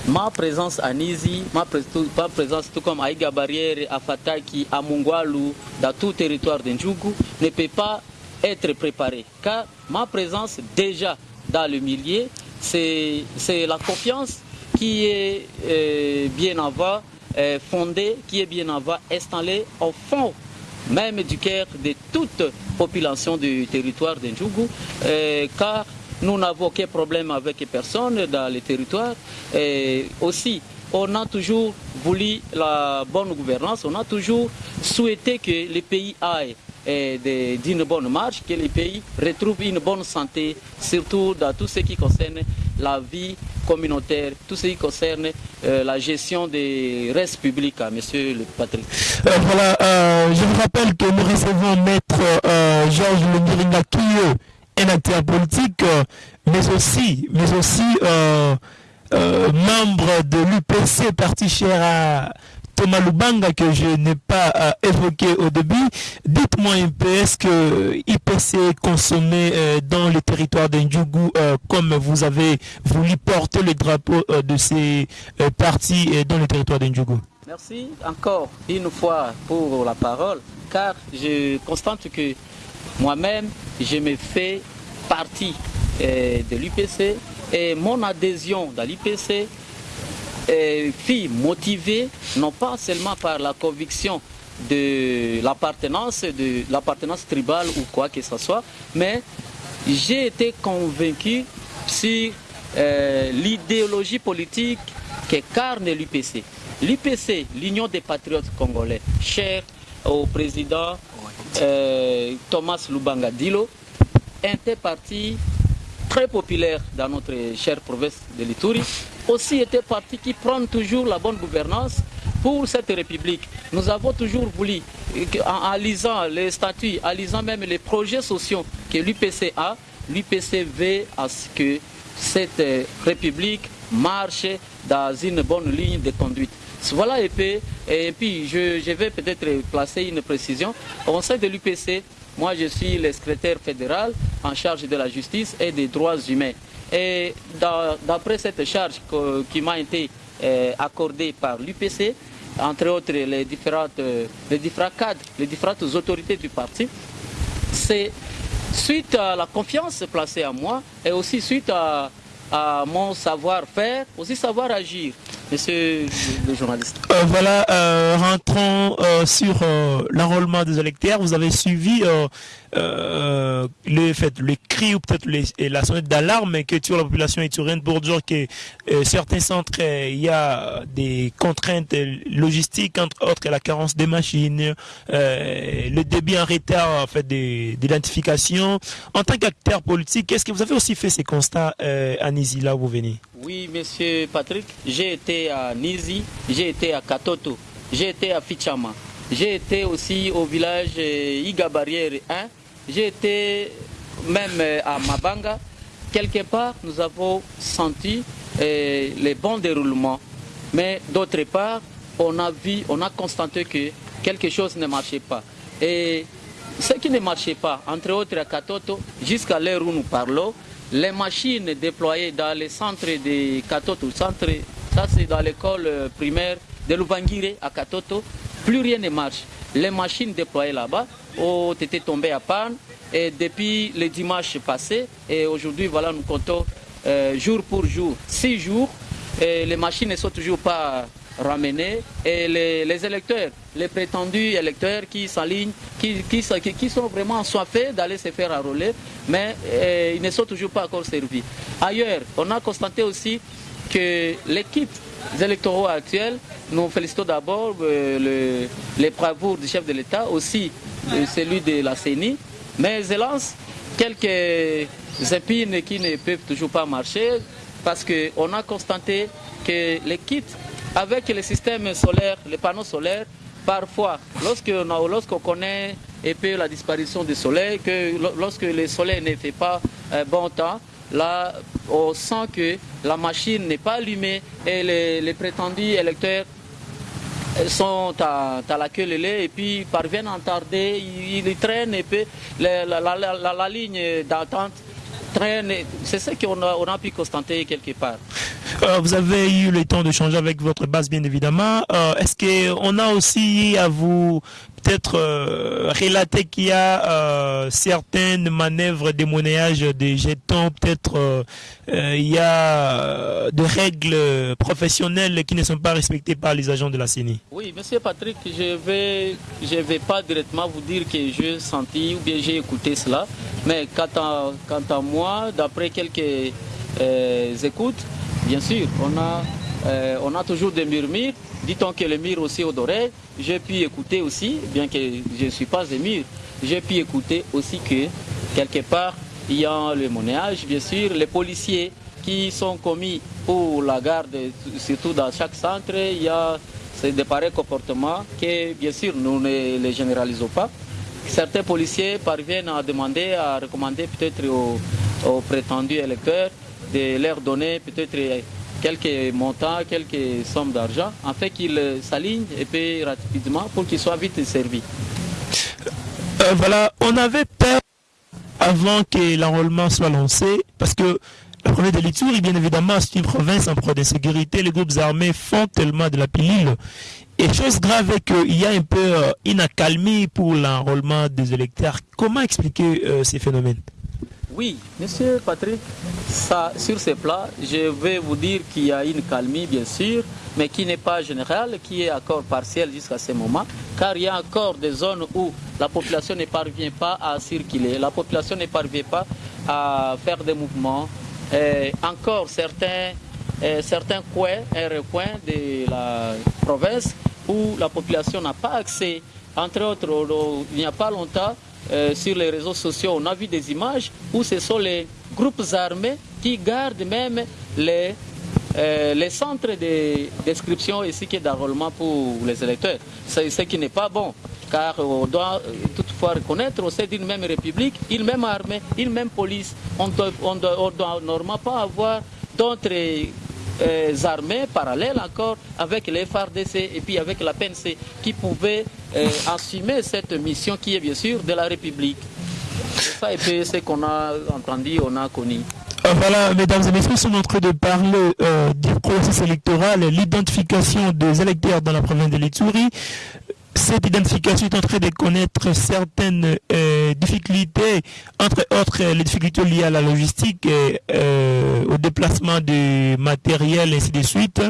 ma présence à Nizi, ma, présence tout comme à Iga Barrière, à Fataki, à Mungwalu, dans tout territoire d'Indjougou, ne peut pas être préparée. Car ma présence déjà dans le milieu, c'est la confiance qui est euh, bien avant euh, fondée, qui est bien avant installée au fond même du cœur de toute population du territoire d'Indjougou, euh, car nous n'avons aucun problème avec personne dans le territoire. Et aussi, on a toujours voulu la bonne gouvernance, on a toujours souhaité que le pays aille d'une bonne marche, que les pays retrouvent une bonne santé, surtout dans tout ce qui concerne la vie communautaire, tout ce qui concerne euh, la gestion des restes publics, hein, monsieur le Patrick. Euh, voilà, euh, je vous rappelle que nous recevons maître Georges qui est un acteur politique, mais aussi, mais aussi membre de l'UPC, parti cher à Thomas Lubanga que je n'ai pas euh, évoqué au début. Dites-moi un peu, est-ce que IPC est consommé euh, dans le territoire d'Indjougou euh, comme vous avez voulu porter le drapeau de ces partis dans le territoire d'Indjougou Merci encore une fois pour la parole, car je constate que moi-même, je me fais partie de l'IPC et mon adhésion dans l'IPC filles motivées, non pas seulement par la conviction de l'appartenance, de l'appartenance tribale ou quoi que ce soit, mais j'ai été convaincu sur euh, l'idéologie politique qu'incarne l'UPC. L'UPC, l'Union des patriotes congolais, cher au président euh, Thomas Lubanga Dilo, était parti très populaire dans notre chère province de l'Ituri, aussi était parti qui prend toujours la bonne gouvernance pour cette République. Nous avons toujours voulu, en, lisant les statuts, en lisant même les projets sociaux que l'UPC a, l'UPC veut à ce que cette République marche dans une bonne ligne de conduite. Voilà et puis, et puis je, vais peut-être placer une précision. Au sein de l'UPC, moi, je suis le secrétaire fédéral en charge de la justice et des droits humains. Et d'après cette charge qui m'a été euh, accordée par l'UPC, entre autres les, différentes, euh, les différents cadres, les différentes autorités du parti, c'est suite à la confiance placée en moi et aussi suite à, à mon savoir-faire, aussi savoir agir. Monsieur le, journaliste. Euh, voilà, euh, rentrons euh, sur l'enrôlement des électeurs. Vous avez suivi le fait, le cri ou peut-être la sonnette d'alarme que tue la population éthiopienne pour dire que certains centres, il y a des contraintes logistiques, entre autres la carence des machines, le débit en retard en fait, d'identification. En tant qu'acteur politique, est-ce que vous avez aussi fait ces constats à Nizi, là où vous venez? Oui, monsieur Patrick, j'ai été à Nizi, j'ai été à Katoto, j'ai été à Fichama, j'ai été aussi au village euh, Iga Barrière 1, j'ai été même euh, à Mabanga. Quelque part, nous avons senti euh, les bons déroulements, mais d'autre part, on a vu, on a constaté que quelque chose ne marchait pas. Et ce qui ne marchait pas, entre autres à Katoto, jusqu'à l'heure où nous parlons, les machines déployées dans les centres de Katoto, ça c'est dans l'école euh, primaire de Louvangire à Katoto, plus rien ne marche. Les machines déployées là-bas ont été tombées à panne et depuis le dimanche passé et aujourd'hui voilà nous comptons euh, jour pour jour, six jours, et les machines ne sont toujours pas ramener et les, électeurs, les prétendus électeurs qui s'alignent, qui, qui, sont vraiment soifés d'aller se faire enrôler, mais euh, ils ne sont toujours pas encore servis. Ailleurs, on a constaté aussi que l'équipe électoraux actuels, nous félicitons d'abord euh, les bravoures du chef de l'État, aussi euh, celui de la CENI, mais hélas, quelques épines qui ne peuvent toujours pas marcher parce qu'on a constaté que les kits avec les systèmes solaires, les panneaux solaires, parfois, lorsqu'on connaît et peu la disparition du soleil, que lorsque le soleil ne fait pas euh, bon temps, là, on sent que la machine n'est pas allumée et les, prétendus électeurs sont à, la queue et puis parviennent à tarder, ils, traînent et puis la ligne d'attente c'est ce qu'on a, on a pu constater quelque part. Euh, vous avez eu le temps de changer avec votre base, bien évidemment. Euh, est-ce qu'on a aussi à vous peut-être euh, relater qu'il y a certaines manœuvres de monnayage des jetons, peut-être il y a des règles professionnelles qui ne sont pas respectées par les agents de la CENI. Oui, monsieur Patrick, je vais, je vais pas directement vous dire que j'ai senti ou bien j'ai écouté cela, mais quant à moi, d'après quelques écoutes, Bien sûr, on a, euh, on a toujours des murmures. Dit-on que le mur aussi odorait. J'ai pu écouter aussi, bien que je ne suis pas émir, j'ai pu écouter aussi que quelque part, il y a le monnayage, bien sûr, les policiers qui sont commis pour la garde, surtout dans chaque centre, il y a des pareils comportements que, bien sûr, nous ne les généralisons pas. Certains policiers parviennent à demander, à recommander peut-être aux prétendus électeurs de leur donner peut-être quelques montants, quelques sommes d'argent, afin qu'ils s'alignent et paient rapidement pour qu'ils soient vite servis. Euh, voilà, on avait peur avant que l'enrôlement soit lancé, parce que le premier de l'Itouri, bien évidemment, c'est une province en proie d'insécurité. Les groupes armés font tellement de la pilule. Et chose grave est qu'il y a un peu euh, une accalmie pour l'enrôlement des électeurs. Comment expliquer euh, ces phénomènes? Oui, Monsieur Patrick, sur ce plat, je vais vous dire qu'il y a une calmie, bien sûr, mais qui n'est pas générale, qui est encore partielle jusqu'à ce moment, car il y a encore des zones où la population ne parvient pas à circuler, la population ne parvient pas à faire des mouvements. Encore certains, certains coins et recoins de la province où la population n'a pas accès. Entre autres, il n'y a pas longtemps, euh, sur les réseaux sociaux, on a vu des images où ce sont les groupes armés qui gardent même les, euh, les centres de description et qui d'enrôlement pour les électeurs. C'est ce qui n'est pas bon, car on doit euh, toutefois reconnaître au sein d'une même république, une même armée, une même police. On ne doit, doit normalement pas avoir d'autres euh, armées parallèles encore avec les FARDC et puis avec la PNC qui pouvaient euh, assumer cette mission qui est bien sûr de la République. Ça et puis qu'on a entendu, on a connu. Euh, voilà, mesdames et messieurs, nous sommes en train de parler du processus électoral, l'identification des électeurs dans la province de l'Ituri cette identification est en train de connaître certaines euh, difficultés, entre autres les difficultés liées à la logistique, euh, au déplacement de matériel, ainsi de suite.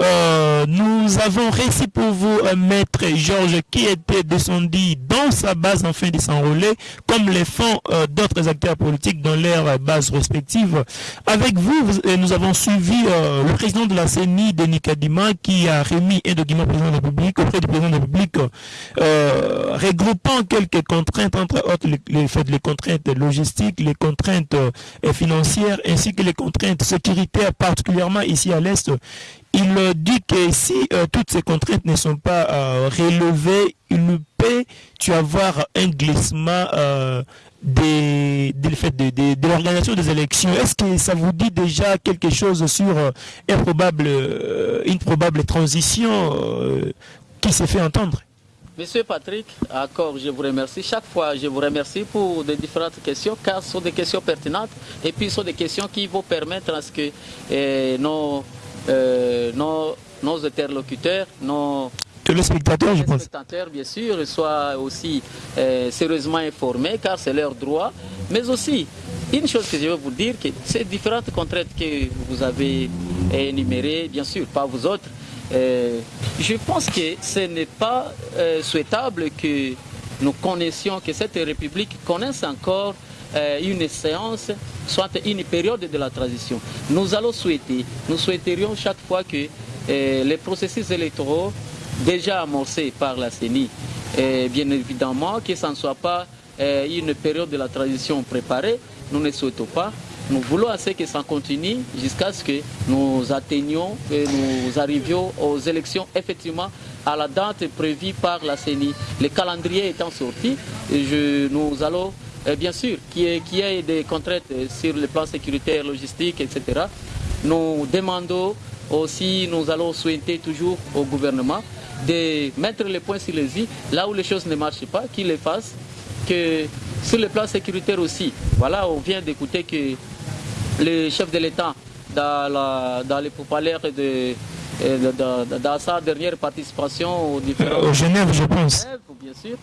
Euh, nous avons réussi pour vous, maître Georges, qui était descendu dans sa base en fin de s'enrôler, comme les font d'autres acteurs politiques dans leurs bases respectives. Avec vous, nous avons suivi le président de la CENI, Denis Kadima, qui a remis un document au président de la République, auprès du président de la République, euh, regroupant quelques contraintes, entre autres les, contraintes logistiques, les contraintes euh, financières, ainsi que les contraintes sécuritaires, particulièrement ici à l'Est. Il dit que si euh, toutes ces contraintes ne sont pas relevées, il peut tu avoir un glissement de, l'organisation des élections. Est-ce que ça vous dit déjà quelque chose sur une probable transition qui s'est fait entendre? Monsieur Patrick, encore, je vous remercie. Chaque fois, je vous remercie pour les différentes questions, car ce sont des questions pertinentes et puis ce sont des questions qui vont permettre à ce que eh, nos, euh, nos, nos, interlocuteurs, nos téléspectateurs, je pense. bien sûr, soient aussi eh, sérieusement informés, car c'est leur droit. Mais aussi, une chose que je veux vous dire, que ces différentes contraintes que vous avez énumérées, bien sûr, pas vous autres, euh, je pense que ce n'est pas euh, souhaitable que nous connaissions, que cette République connaisse encore euh, une séance, soit une période de la transition. Nous allons souhaiter, nous souhaiterions chaque fois que les processus électoraux déjà amorcés par la CENI, bien évidemment que ça ne soit pas une période de la transition préparée, nous ne souhaitons pas, nous voulons assez que ça continue jusqu'à ce que nous atteignions et nous arrivions aux élections effectivement à la date prévue par la CENI. Le calendrier étant sorti, nous allons eh, bien sûr qu'il y, ait des contraintes sur le plan sécuritaire, logistique, etc. Nous demandons aussi, nous allons souhaiter toujours au gouvernement de mettre les points sur les i, là où les choses ne marchent pas, qu'il les fasse, que sur le plan sécuritaire aussi. Voilà, on vient d'écouter que le chef de l'État dans, dans les pourparlers de, dans sa dernière participation au différents... Genève, je pense. Bien sûr.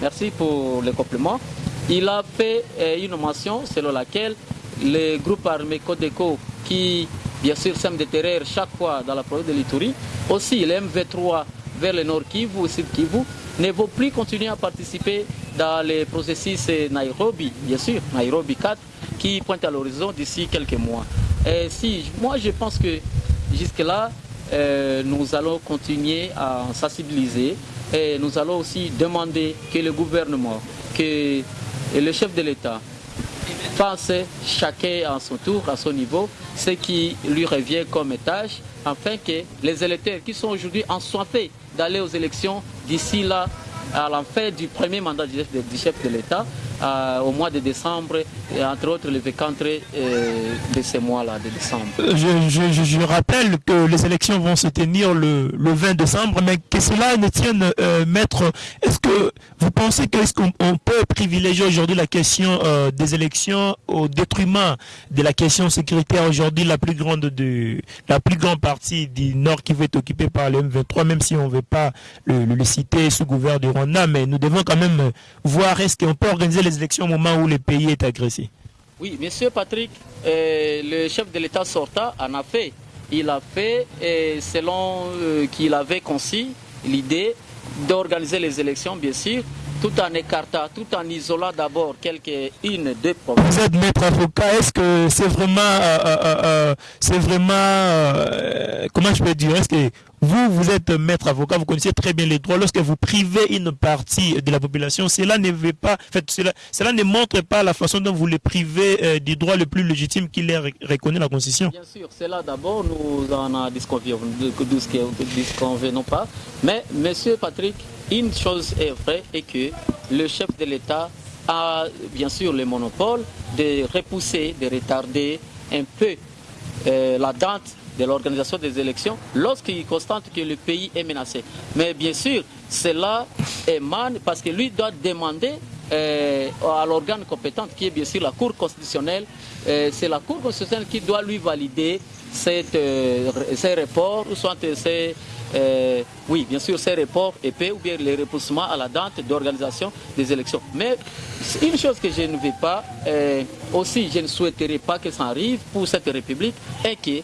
Merci pour le complément. Il a fait euh, une mention selon laquelle le groupe armé Codeco, qui bien sûr sème des terreurs chaque fois dans la province de l'Ituri, aussi le MV3 vers le nord Kivu, au sud Kivu, ne vont plus continuer à participer dans les processus Nairobi, bien sûr, Nairobi 4, qui pointe à l'horizon d'ici quelques mois. Et si, moi je pense que jusque-là, euh, nous allons continuer à sensibiliser et nous allons aussi demander que le gouvernement, que le chef de l'État fasse chacun à son tour, à son niveau, ce qui lui revient comme tâche, afin que les électeurs qui sont aujourd'hui ensoiffés d'aller aux élections d'ici là, à la fin du premier mandat du chef de l'État, euh, au mois de décembre, et entre autres le 24 euh, de ce mois-là, de décembre. Je, rappelle que les élections vont se tenir le, 20 décembre, mais que cela ne tienne, euh, maître, est-ce que vous pensez qu'on peut privilégier aujourd'hui la question des élections au détriment de la question sécuritaire aujourd'hui la plus grande de la plus grande partie du Nord qui va être occupée par le M23, même si on ne veut pas le, le, citer sous gouvernement Rwanda, mais nous devons quand même voir est-ce qu'on peut organiser les élections au moment où le pays est agressé Oui, Monsieur Patrick, euh, le chef de l'État sortant en a fait. Il a fait, selon euh, qu'il avait conçu l'idée d'organiser les élections, bien sûr, tout en écartant, tout en isolant d'abord quelques-unes, deux problèmes. Vous êtes maître avocat, est-ce que c'est vraiment, euh, c'est vraiment, comment je peux dire, est-ce que vous, vous êtes maître avocat, vous connaissez très bien les droits. Lorsque vous privez une partie de la population, cela ne veut pas, en fait, cela, cela ne montre pas la façon dont vous les privez euh, du droit le plus légitime qui les reconnaît la Constitution. Bien sûr, cela d'abord, nous en disconvenons pas. Mais, Monsieur Patrick, une chose est vraie et que le chef de l'État a bien sûr le monopole de repousser, de retarder un peu euh, la date de l'organisation des élections lorsqu'il constate que le pays est menacé. Mais bien sûr, cela émane parce que lui doit demander euh, à l'organe compétent qui est bien sûr la Cour constitutionnelle. Euh, c'est la Cour constitutionnelle qui doit lui valider ces reports, soit ces, oui, bien sûr, ces reports épais ou bien les repoussements à la date d'organisation des élections. Mais une chose que je ne veux pas, aussi je ne souhaiterais pas que ça arrive pour cette République, est que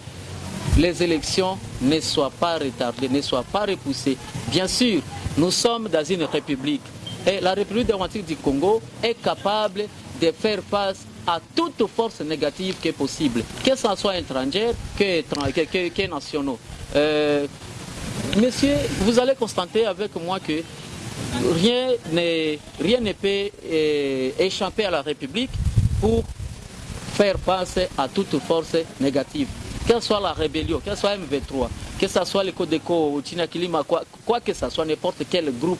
les élections ne soient pas retardées, ne soient pas repoussées. Bien sûr, nous sommes dans une république et la République démocratique du Congo est capable de faire face à toute force négative qui est possible, que ce soit étrangère, que, que, que, nationaux. Euh, monsieur, vous allez constater avec moi que rien, rien ne peut euh, échapper à la République pour faire face à toute force négative que ce soit la rébellion, que ce soit MV3, que ce soit le Codeco, Kilima, quoi, quoi que ce soit, n'importe quel groupe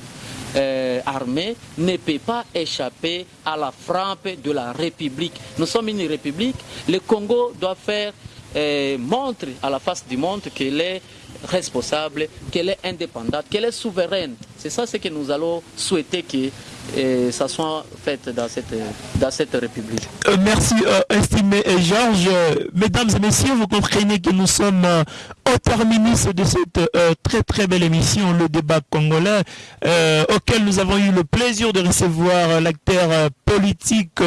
euh, armé ne peut pas échapper à la frappe de la République. Nous sommes une République, le Congo doit faire euh, montre à la face du monde qu'elle est responsable, qu'elle est indépendante, qu'elle est souveraine. C'est ça ce que nous allons souhaiter que euh, ça soit fait dans cette, dans cette République. Euh, merci, euh, estimé Georges. Mesdames et messieurs, vous comprenez que nous sommes au terminus de cette très très belle émission, le débat congolais, auquel nous avons eu le plaisir de recevoir l'acteur politique,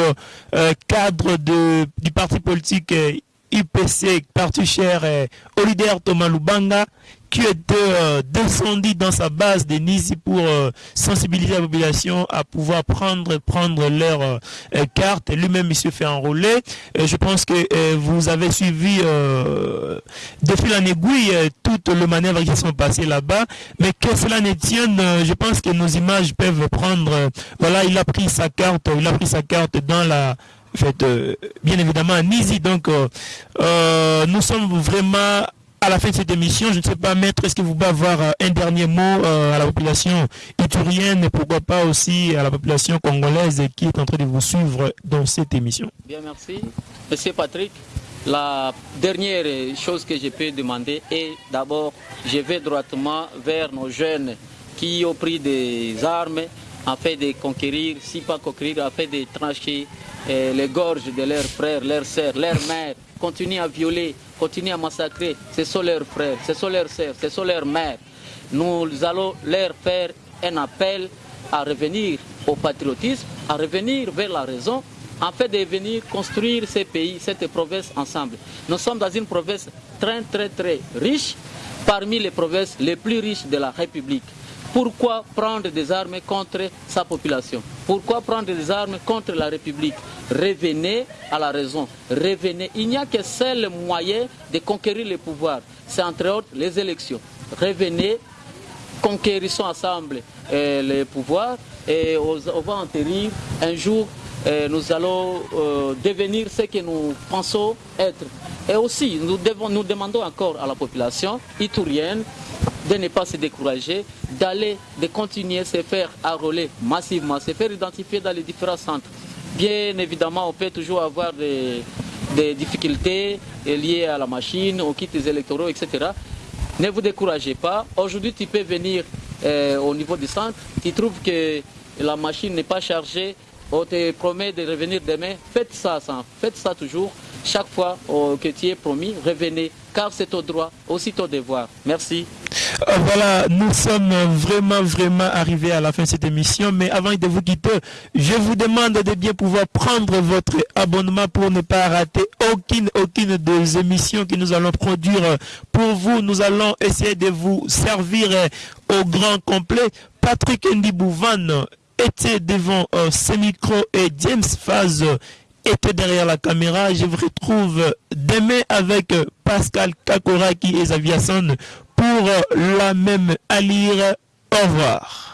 cadre du parti politique IPC, parti cher, Olider Thomas Lubanga, qui était euh, descendu dans sa base de Nizi pour euh, sensibiliser la population à pouvoir prendre prendre leur euh, carte. Lui-même, il se fait enrôler. je pense que vous avez suivi depuis la aiguille toutes les manœuvres qui sont passées là-bas. Mais que cela ne tienne, je pense que nos images peuvent prendre... voilà, il a pris sa carte, il a pris sa carte dans la fait, bien évidemment à Nizi. Donc, nous sommes vraiment à la fin de cette émission, je ne sais pas, Maître, est-ce que vous pouvez avoir euh, un dernier mot euh, à la population iturienne et pourquoi pas aussi à la population congolaise qui est en train de vous suivre dans cette émission? Bien, merci. Monsieur Patrick, la dernière chose que je peux demander est d'abord, je vais droitement vers nos jeunes qui ont pris des armes afin de conquérir, si pas conquérir, afin de trancher les gorges de leurs frères, leurs sœurs, leurs mères, continuent à violer continuent à massacrer, ce sont leurs frères, ce sont leurs sœurs, ce sont leurs mères. Nous allons leur faire un appel à revenir au patriotisme, à revenir vers la raison, en fait de venir construire ces pays, cette province ensemble. Nous sommes dans une province très très très riche, parmi les provinces les plus riches de la République. Pourquoi prendre des armes contre sa population? Pourquoi prendre des armes contre la République? Revenez à la raison. Revenez. Il n'y a que seul moyen de conquérir le pouvoir. C'est entre autres les élections. Revenez, conquérissons ensemble euh, le pouvoir et on, va enterrir un jour nous allons euh, devenir ce que nous pensons être. Et aussi, nous demandons encore à la population itourienne de ne pas se décourager, d'aller, de continuer à se faire enrôler massivement, se faire identifier dans les différents centres. Bien évidemment, on peut toujours avoir des, difficultés liées à la machine, aux kits électoraux, etc. Ne vous découragez pas. Aujourd'hui, tu peux venir euh, au niveau du centre, tu trouves que la machine n'est pas chargée, on te promet de revenir demain, faites ça, ça faites ça toujours. Chaque fois oh, que tu es promis, revenez, car c'est ton droit, aussi ton devoir. Merci. Euh, voilà, nous sommes vraiment, vraiment arrivés à la fin de cette émission. Mais avant de vous quitter, je vous demande de bien pouvoir prendre votre abonnement pour ne pas rater aucune, aucune des émissions que nous allons produire pour vous. Nous allons essayer de vous servir au grand complet. Patrick Ndibouvan était devant euh, ce micro et James Faz était derrière la caméra. Je vous retrouve demain avec Pascal Kakoraki et Zaviason pour la même allure. Au revoir.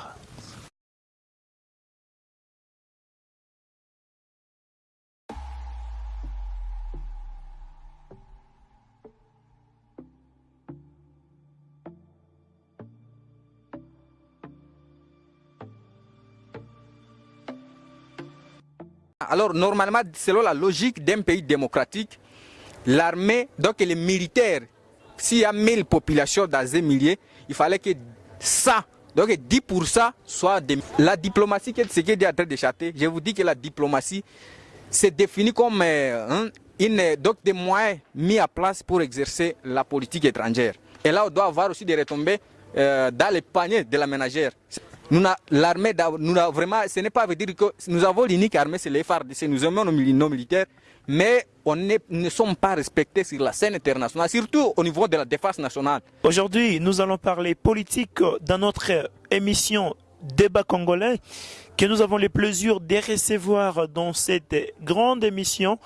Alors normalement, selon la logique d'un pays démocratique, l'armée, donc les militaires s'il y a 1000 populations dans un millier, il fallait que ça, donc 10% soit de... La diplomatie, ce qui est en train de je vous dis que la diplomatie, c'est défini comme euh, hein, une, donc des moyens mis à place pour exercer la politique étrangère. Et là, on doit avoir aussi des retombées euh, dans les paniers de la ménagère. Nous, l'armée, vraiment, ce n'est pas veut dire que nous avons l'unique armée, c'est les nous aimons nos, militaires, mais on ne sommes pas respectés sur la scène internationale, surtout au niveau de la défense nationale. Aujourd'hui, nous allons parler politique dans notre émission Débat congolais que nous avons le plaisir de recevoir dans cette grande émission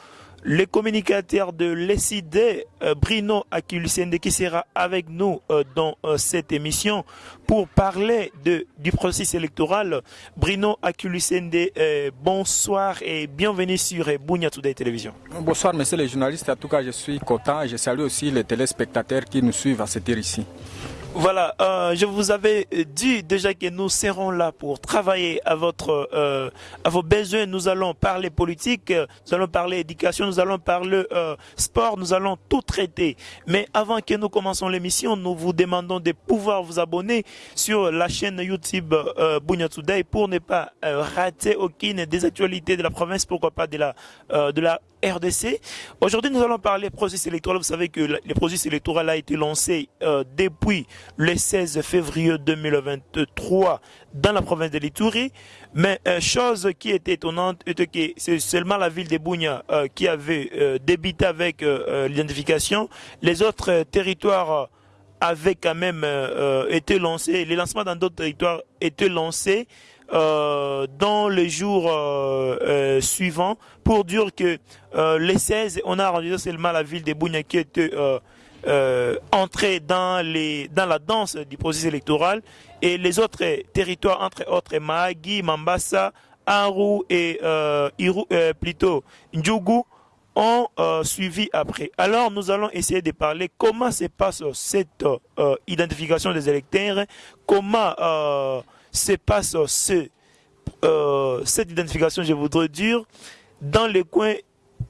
le communicateur de l'ECD, euh, Bruno Akilusende, qui sera avec nous euh, dans euh, cette émission pour parler du processus électoral. Bruno Akilusende, bonsoir et bienvenue sur Bunya Today Télévision. Bonsoir, messieurs les journalistes. En tout cas, je suis content je salue aussi les téléspectateurs qui nous suivent à cette heure ici. Voilà, euh, je vous avais dit déjà que nous serons là pour travailler à votre, euh, à vos besoins. Nous allons parler politique, nous allons parler éducation, nous allons parler euh, sport, nous allons tout traiter. Mais avant que nous commençons l'émission, nous vous demandons de pouvoir vous abonner sur la chaîne YouTube euh, Today pour ne pas euh, rater aucune des actualités de la province, pourquoi pas de la, euh, de la RDC. Aujourd'hui, nous allons parler processus électoral. Vous savez que le processus électoral a été lancé euh, depuis le 16 février 2023 dans la province de l'Itourie. Mais euh, chose qui était étonnante était que c'est seulement la ville de Bounia euh, qui avait euh, débuté avec euh, l'identification. Les autres territoires avaient quand même été lancés. Les lancements dans d'autres territoires étaient lancés. Euh, dans les jours euh, euh, suivants pour dire que les 16, on a rendu seulement la ville de Bounia qui était entrée dans, les, dans la danse du processus électoral et les autres territoires, entre autres Mahagi, Mambasa, Aru et Iru, plutôt Ndjougou, ont euh, suivi après. Alors nous allons essayer de parler comment se passe cette euh, identification des électeurs, comment euh, se passe euh, cette identification, je voudrais dire, dans les coins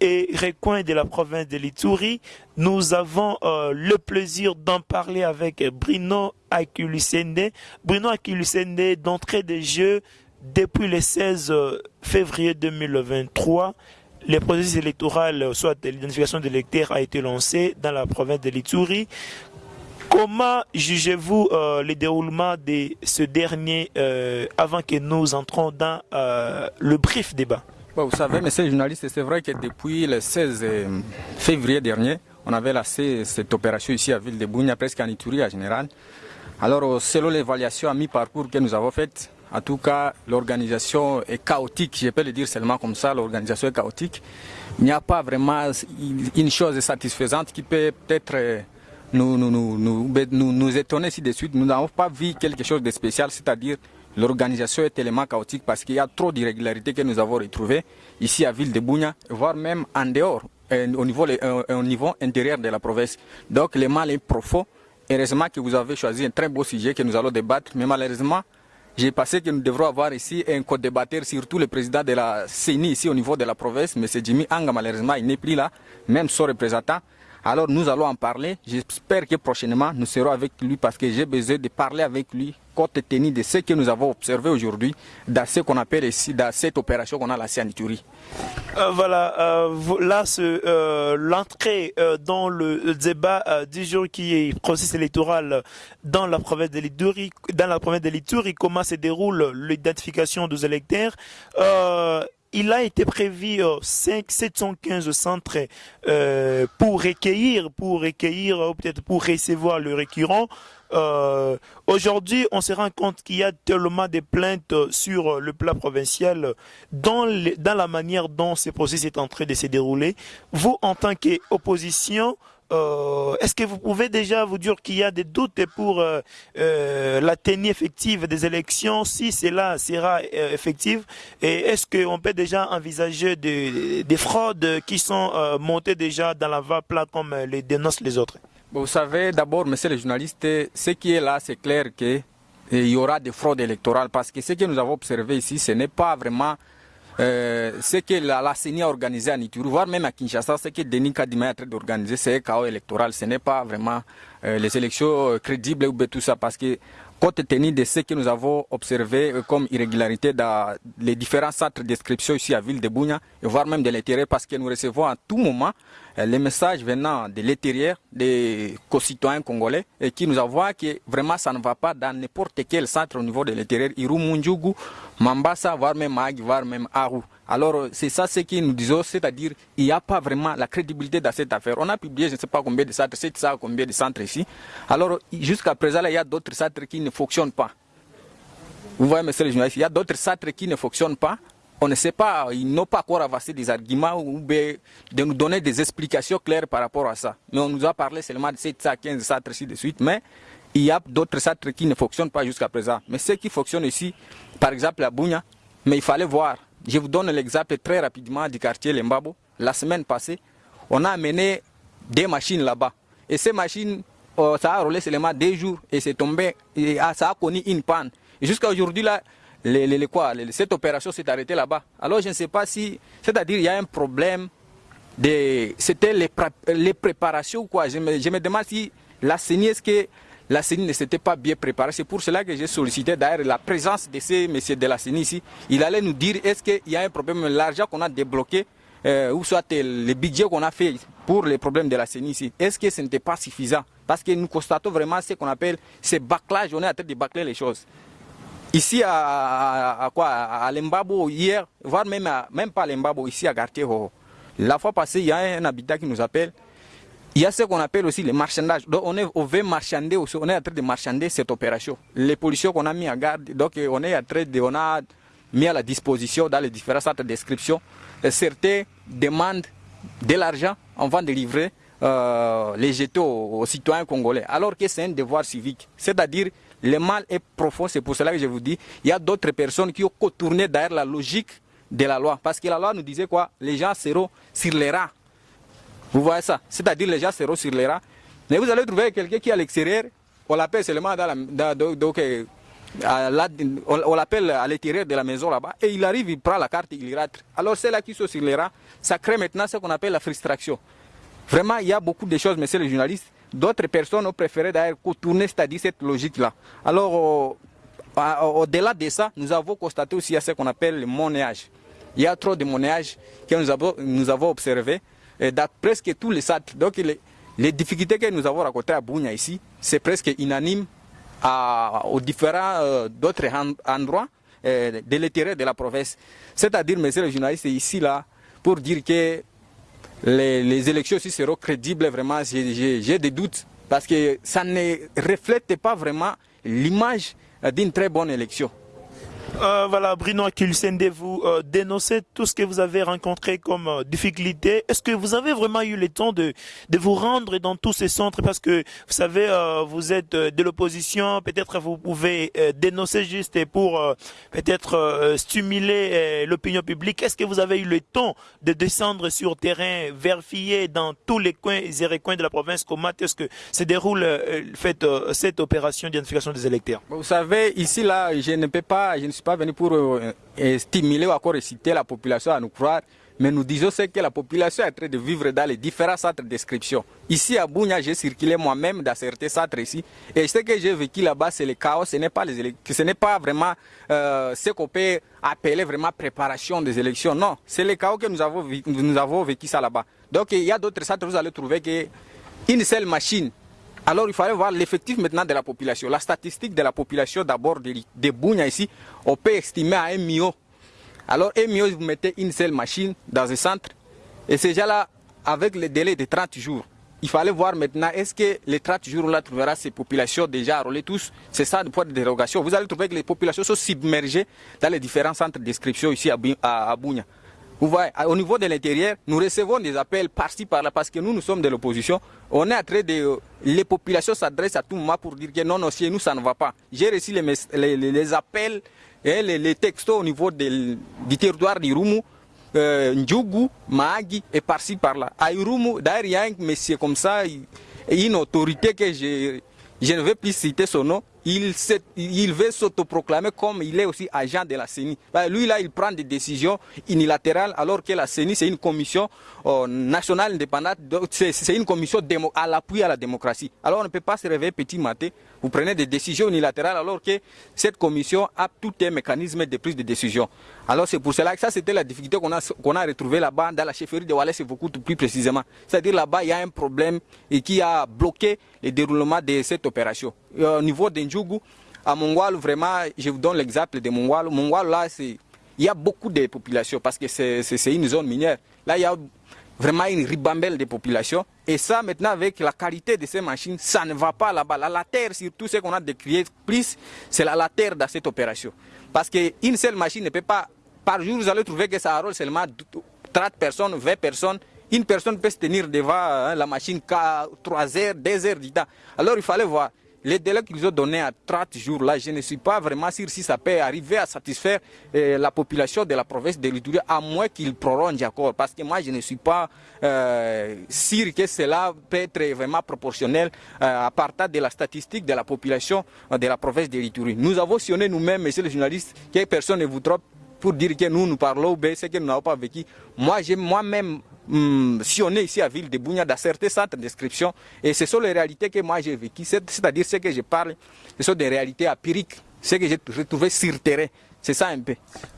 et recoins de la province de l'Itourie. Nous avons euh, le plaisir d'en parler avec Bruno Akilusende. Bruno Akilusende, d'entrée de jeu, depuis le 16 février 2023, le processus électoral, soit l'identification des électeurs, a été lancé dans la province de l'Itourie. Comment jugez-vous euh, le déroulement de ce dernier euh, avant que nous entrons dans euh, le brief débat? Vous savez, monsieur le journaliste, c'est vrai que depuis le 16 février dernier, on avait lancé cette opération ici à Ville de Bougna, presque en Itourie en général. Alors, selon l'évaluation à mi-parcours que nous avons faite, en tout cas, l'organisation est chaotique, je peux le dire seulement comme ça, l'organisation est chaotique. Il n'y a pas vraiment une chose satisfaisante qui peut peut-être nous, nous, nous, nous, nous étonner si de suite. Nous n'avons pas vu quelque chose de spécial, c'est-à-dire l'organisation est tellement chaotique parce qu'il y a trop d'irrégularités que nous avons retrouvées ici à Ville de Bougna, voire même en dehors, au niveau, au niveau intérieur de la province. Donc le mal est profond. Heureusement que vous avez choisi un très beau sujet que nous allons débattre, mais malheureusement, j'ai pensé que nous devrons avoir ici un co-débatteur, surtout le président de la CENI ici au niveau de la province, M. Jimmy Anga, malheureusement, il n'est plus là, même son représentant. Alors nous allons en parler. J'espère que prochainement nous serons avec lui parce que j'ai besoin de parler avec lui compte tenu de ce que nous avons observé aujourd'hui dans ce qu'on appelle ici, dans cette opération qu'on a lancée en Ituri. Euh, voilà, euh, là, euh, l'entrée euh, dans le débat du jour qui est processus électoral dans la province de l'Ituri, dans la province de comment se déroule l'identification des électeurs il a été prévu 5, 715 centres euh, pour recueillir, pour recueillir, ou peut-être pour recevoir le récurrent. Euh, Aujourd'hui, on se rend compte qu'il y a tellement de plaintes sur le plan provincial dans, les, dans la manière dont ce processus est en train de se dérouler. Vous, en tant qu'opposition, euh, est-ce que vous pouvez déjà vous dire qu'il y a des doutes pour euh, euh, la tenue effective des élections, si cela sera euh, effectif Et est-ce qu'on peut déjà envisager des, des fraudes qui sont montées déjà dans la va plat comme les dénoncent les autres? Vous savez, d'abord, monsieur le journaliste, ce qui est là, c'est clair qu'il y aura des fraudes électorales parce que ce que nous avons observé ici, ce n'est pas vraiment euh, ce que la, la CENI a organisé à Nituru, voire même à Kinshasa, ce que Denis Kadima est en d'organiser, c'est un chaos électoral. Ce n'est pas vraiment euh, les élections crédibles ou tout ça, parce que compte tenu de ce que nous avons observé euh, comme irrégularité dans les différents centres d'inscription ici à Ville de Bougna, voire même de l'intérieur, parce que nous recevons à tout moment euh, les messages venant de l'intérieur des concitoyens congolais qui nous avouent que vraiment ça ne va pas dans n'importe quel centre au niveau de l'intérieur, Irumunjugu, Mambasa, voire même Mag, voire même Aru. Alors c'est ça ce que nous disons, c'est-à-dire il n'y a pas vraiment la crédibilité dans cette affaire. On a publié je ne sais pas combien de centres, c'est ça combien de centres ici. Alors jusqu'à présent, il y a d'autres centres qui ne fonctionnent pas. Vous voyez, monsieur le journaliste, il y a d'autres centres qui ne fonctionnent pas. On ne sait pas, ils n'ont pas encore avancé des arguments ou de nous donner des explications claires par rapport à ça. Mais on nous a parlé seulement de 715 centres ici de suite, mais il y a d'autres centres qui ne fonctionnent pas jusqu'à présent. Mais ceux qui fonctionnent ici, par exemple à Bounia, mais il fallait voir je vous donne l'exemple très rapidement du quartier Lembabo. La semaine passée, on a amené des machines là-bas. Et ces machines, euh, ça a roulé seulement deux jours et c'est tombé, et ah, ça a connu une panne. Jusqu'à aujourd'hui, là, cette opération s'est arrêtée là-bas. Alors je ne sais pas si, c'est-à-dire il y a un problème, de, c'était les, les, préparations quoi. Je me, demande si la CENI, que la CENI ne s'était pas bien préparée? C'est pour cela que j'ai sollicité d'ailleurs la présence de ces messieurs de la CENI ici. Il allait nous dire est-ce qu'il y a un problème, l'argent qu'on a débloqué, euh, ou soit le budget qu'on a fait pour les problèmes de la CENI ici, est-ce que ce n'était pas suffisant? Parce que nous constatons vraiment ce qu'on appelle ces bâclages, on est en train de bâcler les choses. Ici à, quoi? À Lembabo hier, voire même, même pas à Lembabo, ici à Gartier, la fois passée, il y a un habitat qui nous appelle il y a ce qu'on appelle aussi le marchandage. Donc on est on veut marchander on est en train de marchander cette opération. Les policiers qu'on a mis en garde, donc on est en train de, on a mis à la disposition dans les différents centres d'inscription. Certains demandent de l'argent avant de livrer euh, les jetés aux, citoyens congolais, alors que c'est un devoir civique. C'est-à-dire, le mal est profond, c'est pour cela que je vous dis, il y a d'autres personnes qui ont contourné derrière la logique de la loi. Parce que la loi nous disait quoi? Les gens seront sur les rangs vous voyez ça? C'est-à-dire les gens seront sur les rats. Mais vous allez trouver quelqu'un qui est à l'extérieur, on l'appelle seulement dans donc, euh, on, l'appelle à l'intérieur de la maison là-bas, et il arrive, il prend la carte, il rentre. Alors c'est là qui sont sur les rats, ça crée maintenant ce qu'on appelle la frustration. Vraiment, il y a beaucoup de choses, messieurs les journalistes. D'autres personnes ont préféré d'ailleurs contourner, c'est-à-dire cette logique-là. Alors, au-delà de ça, nous avons constaté aussi ce qu'on appelle le monnayage. Il y a trop de monnayage que nous avons, nous observé dans presque tous les centres. Donc les, difficultés que nous avons rencontrées à Bounia ici, c'est presque unanime à, aux différents euh, endroits euh, de l'intérieur de la province. C'est-à-dire, messieurs les journalistes, ici là, pour dire que les, élections aussi seront crédibles, vraiment, j'ai des doutes, parce que ça ne reflète pas vraiment l'image d'une très bonne élection. Euh, voilà, Bruno Akilsende, vous euh, dénoncez tout ce que vous avez rencontré comme euh, difficulté. Est-ce que vous avez vraiment eu le temps de, de vous rendre dans tous ces centres? Parce que, vous savez, vous êtes de l'opposition, peut-être vous pouvez dénoncer juste pour peut-être stimuler l'opinion publique. Est-ce que vous avez eu le temps de descendre sur terrain, vérifier dans tous les coins et recoins de la province comment est-ce que se déroule fait, cette opération d'identification des électeurs? Vous savez, ici, là, je ne peux pas, ne suis pas venu pour euh, euh, stimuler ou encore inciter la population à nous croire, mais nous disons ce que la population est en train de vivre dans les différents centres d'inscription. Ici à Bounia, j'ai circulé moi-même dans certains centres ici, et ce que j'ai vécu là-bas, c'est le chaos, ce n'est pas, les ce pas vraiment euh, ce qu'on peut appeler vraiment préparation des élections, non, c'est le chaos que nous avons, nous avons vécu ça là-bas. Donc il y a d'autres centres, vous allez trouver qu'une seule machine alors il fallait voir l'effectif maintenant de la population. La statistique de la population d'abord de, de ici, on peut estimer à un million. Alors un million, vous mettez une seule machine dans un centre et c'est déjà là avec le délai de 30 jours. Il fallait voir maintenant, est-ce que les 30 jours-là trouvera ces populations déjà enrôlées tous? C'est ça le point de dérogation. Vous allez trouver que les populations sont submergées dans les différents centres d'inscription ici à, à, vous voyez, au niveau de l'intérieur, nous recevons des appels par-ci, par-là, parce que nous, nous sommes de l'opposition. On est en train de... Les populations s'adressent à tout moment pour dire que non, non, chez nous, ça ne va pas. J'ai reçu les, les, appels et les, textos au niveau du territoire d'Irumu, euh, Ndjougou, Mahagi et par-ci, par-là. À Irumu, d'ailleurs, il y a un monsieur comme ça, une autorité que je, je ne vais plus citer son nom, il, veut s'autoproclamer comme il est aussi agent de la CENI. Bah, lui, là, il prend des décisions unilatérales alors que la CENI, c'est une commission euh, nationale indépendante, c'est une commission à l'appui à la démocratie. Alors on ne peut pas se réveiller petit matin, vous prenez des décisions unilatérales alors que cette commission a tout un mécanisme de prise de décision. Alors c'est pour cela que ça, c'était la difficulté qu'on a, a retrouvée là-bas dans la chefferie de Wallace beaucoup plus précisément. C'est-à-dire là-bas, il y a un problème et qui a bloqué le déroulement de cette opération. Au niveau d'Indjougou, à Mongwal, vraiment, je vous donne l'exemple de Mongwal. Mongwal, là, il y a beaucoup de populations parce que c'est une zone minière. Là, il y a vraiment une ribambelle de populations. Et ça, maintenant, avec la qualité de ces machines, ça ne va pas là-bas. La terre, surtout ce qu'on a décrié plus, c'est la terre dans cette opération. Parce qu'une seule machine ne peut pas, par jour, vous allez trouver que ça rôle seulement 30 personnes, 20 personnes. Une personne peut se tenir devant hein, la machine 3 heures, 2 heures du temps. Alors il fallait voir. Les délais qu'ils ont donnés à 30 jours, là, je ne suis pas vraiment sûr si ça peut arriver à satisfaire euh, la population de la province de à moins qu'ils prolongent encore. Parce que moi, je ne suis pas euh, sûr que cela peut être vraiment proportionnel euh, à partir de la statistique de la population de la province de. Nous avons sionné nous-mêmes, messieurs les journalistes, que personne ne vous trompe pour dire que nous, nous parlons, ben, c'est que nous n'avons pas vécu. Moi, j'ai moi-même hum, sillonné ici à Ville de Bougna dans certains centres d'inscription et ce sont les réalités que moi j'ai vécues, c'est-à-dire ce que je parle, ce sont des réalités empiriques, ce que j'ai retrouvé sur terrain. C'est ça un peu.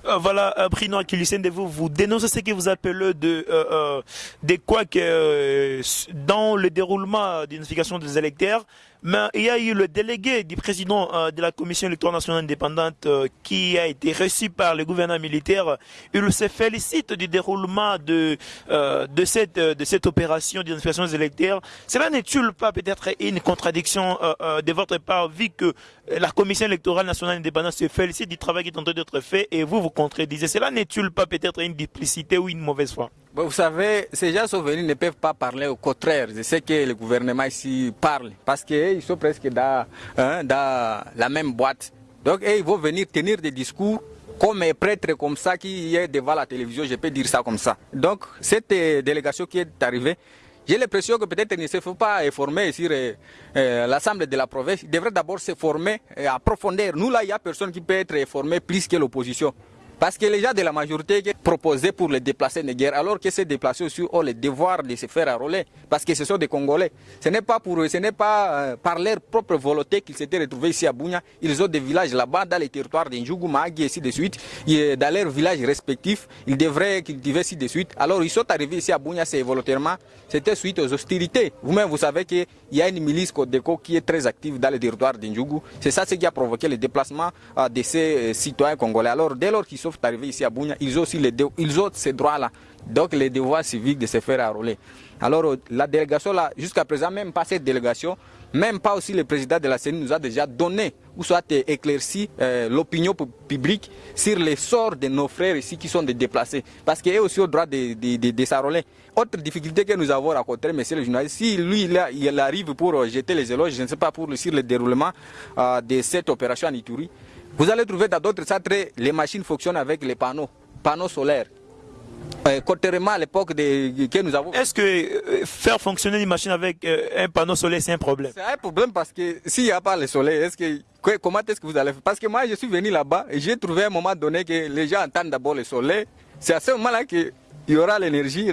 Euh, voilà, euh, Bruno de vous, vous dénoncez ce que vous appelez de, euh, euh quoi que euh, dans le déroulement d'identification des électeurs, mais il y a eu le délégué du président euh, de la Commission électorale nationale indépendante euh, qui a été reçu par le gouvernement militaire. Il se félicite du déroulement de, euh, cette, opération d'identification électeurs. Cela n'est-il pas peut-être une contradiction de votre part, vu que la Commission électorale nationale indépendante se félicite du travail qui est en train d'être fait et vous vous contredisez? Cela n'est-il pas peut-être une duplicité ou une mauvaise foi? Vous savez, ces gens sont venus ne peuvent pas parler au contraire de ce que le gouvernement ici parle, parce qu'ils sont presque dans, hein, dans la même boîte. Donc, ils vont venir tenir des discours comme un prêtre comme ça qui est devant la télévision, je peux dire ça comme ça. Donc, cette euh, délégation qui est arrivée, j'ai l'impression que peut-être ne se faut pas former sur euh, euh, l'Assemblée de la province. Il devrait d'abord se former et approfondir. Nous, là, il n'y a personne qui peut être formé plus que l'opposition. Parce que les gens de la majorité proposaient pour les déplacer de guerre, alors que ces déplacés aussi ont le devoir de se faire enrôler, parce que ce sont des Congolais. Ce n'est pas pour eux, ce n'est pas euh, par leur propre volonté qu'ils s'étaient retrouvés ici à Bounia. Ils ont des villages là-bas, dans les territoires d'Injougou, Magui, et ainsi de suite. Et dans leurs villages respectifs, ils devraient cultiver ainsi de suite. Alors ils sont arrivés ici à Bounia, c'est volontairement, c'était suite aux hostilités. Vous-même, vous savez qu'il y a une milice Codeco qui est très active dans les territoires d'Injougou. C'est ça ce qui a provoqué le déplacement euh, de ces euh, citoyens congolais. Alors dès lors qu'ils sont arrivés ici à Bounia, ils ont aussi ils ont ces droits-là. Donc les devoirs civiques de se faire enrôler. Alors euh, la délégation là, jusqu'à présent, même pas cette délégation, même pas aussi le président de la CENI nous a déjà donné ou soit éclairci euh, l'opinion publique sur les sorts de nos frères ici qui sont déplacés. Parce qu'ils ont aussi au droit de, de, de, s'enrôler. Autre difficulté que nous avons rencontrée, monsieur le journaliste, si lui il, arrive pour jeter les éloges, je ne sais pas, pour sur le déroulement euh, de cette opération en Ituri, vous allez trouver dans d'autres centres, les machines fonctionnent avec les panneaux, panneaux solaires. Euh, contrairement à l'époque que nous avons. Est-ce que euh, faire fonctionner une machine avec euh, un panneau solaire, c'est un problème? C'est un problème parce que s'il n'y a pas le soleil, est-ce que comment est-ce que vous allez faire? Parce que moi, je suis venu là-bas et j'ai trouvé à un moment donné que les gens entendent d'abord le soleil. C'est à ce moment-là qu'il y aura l'énergie.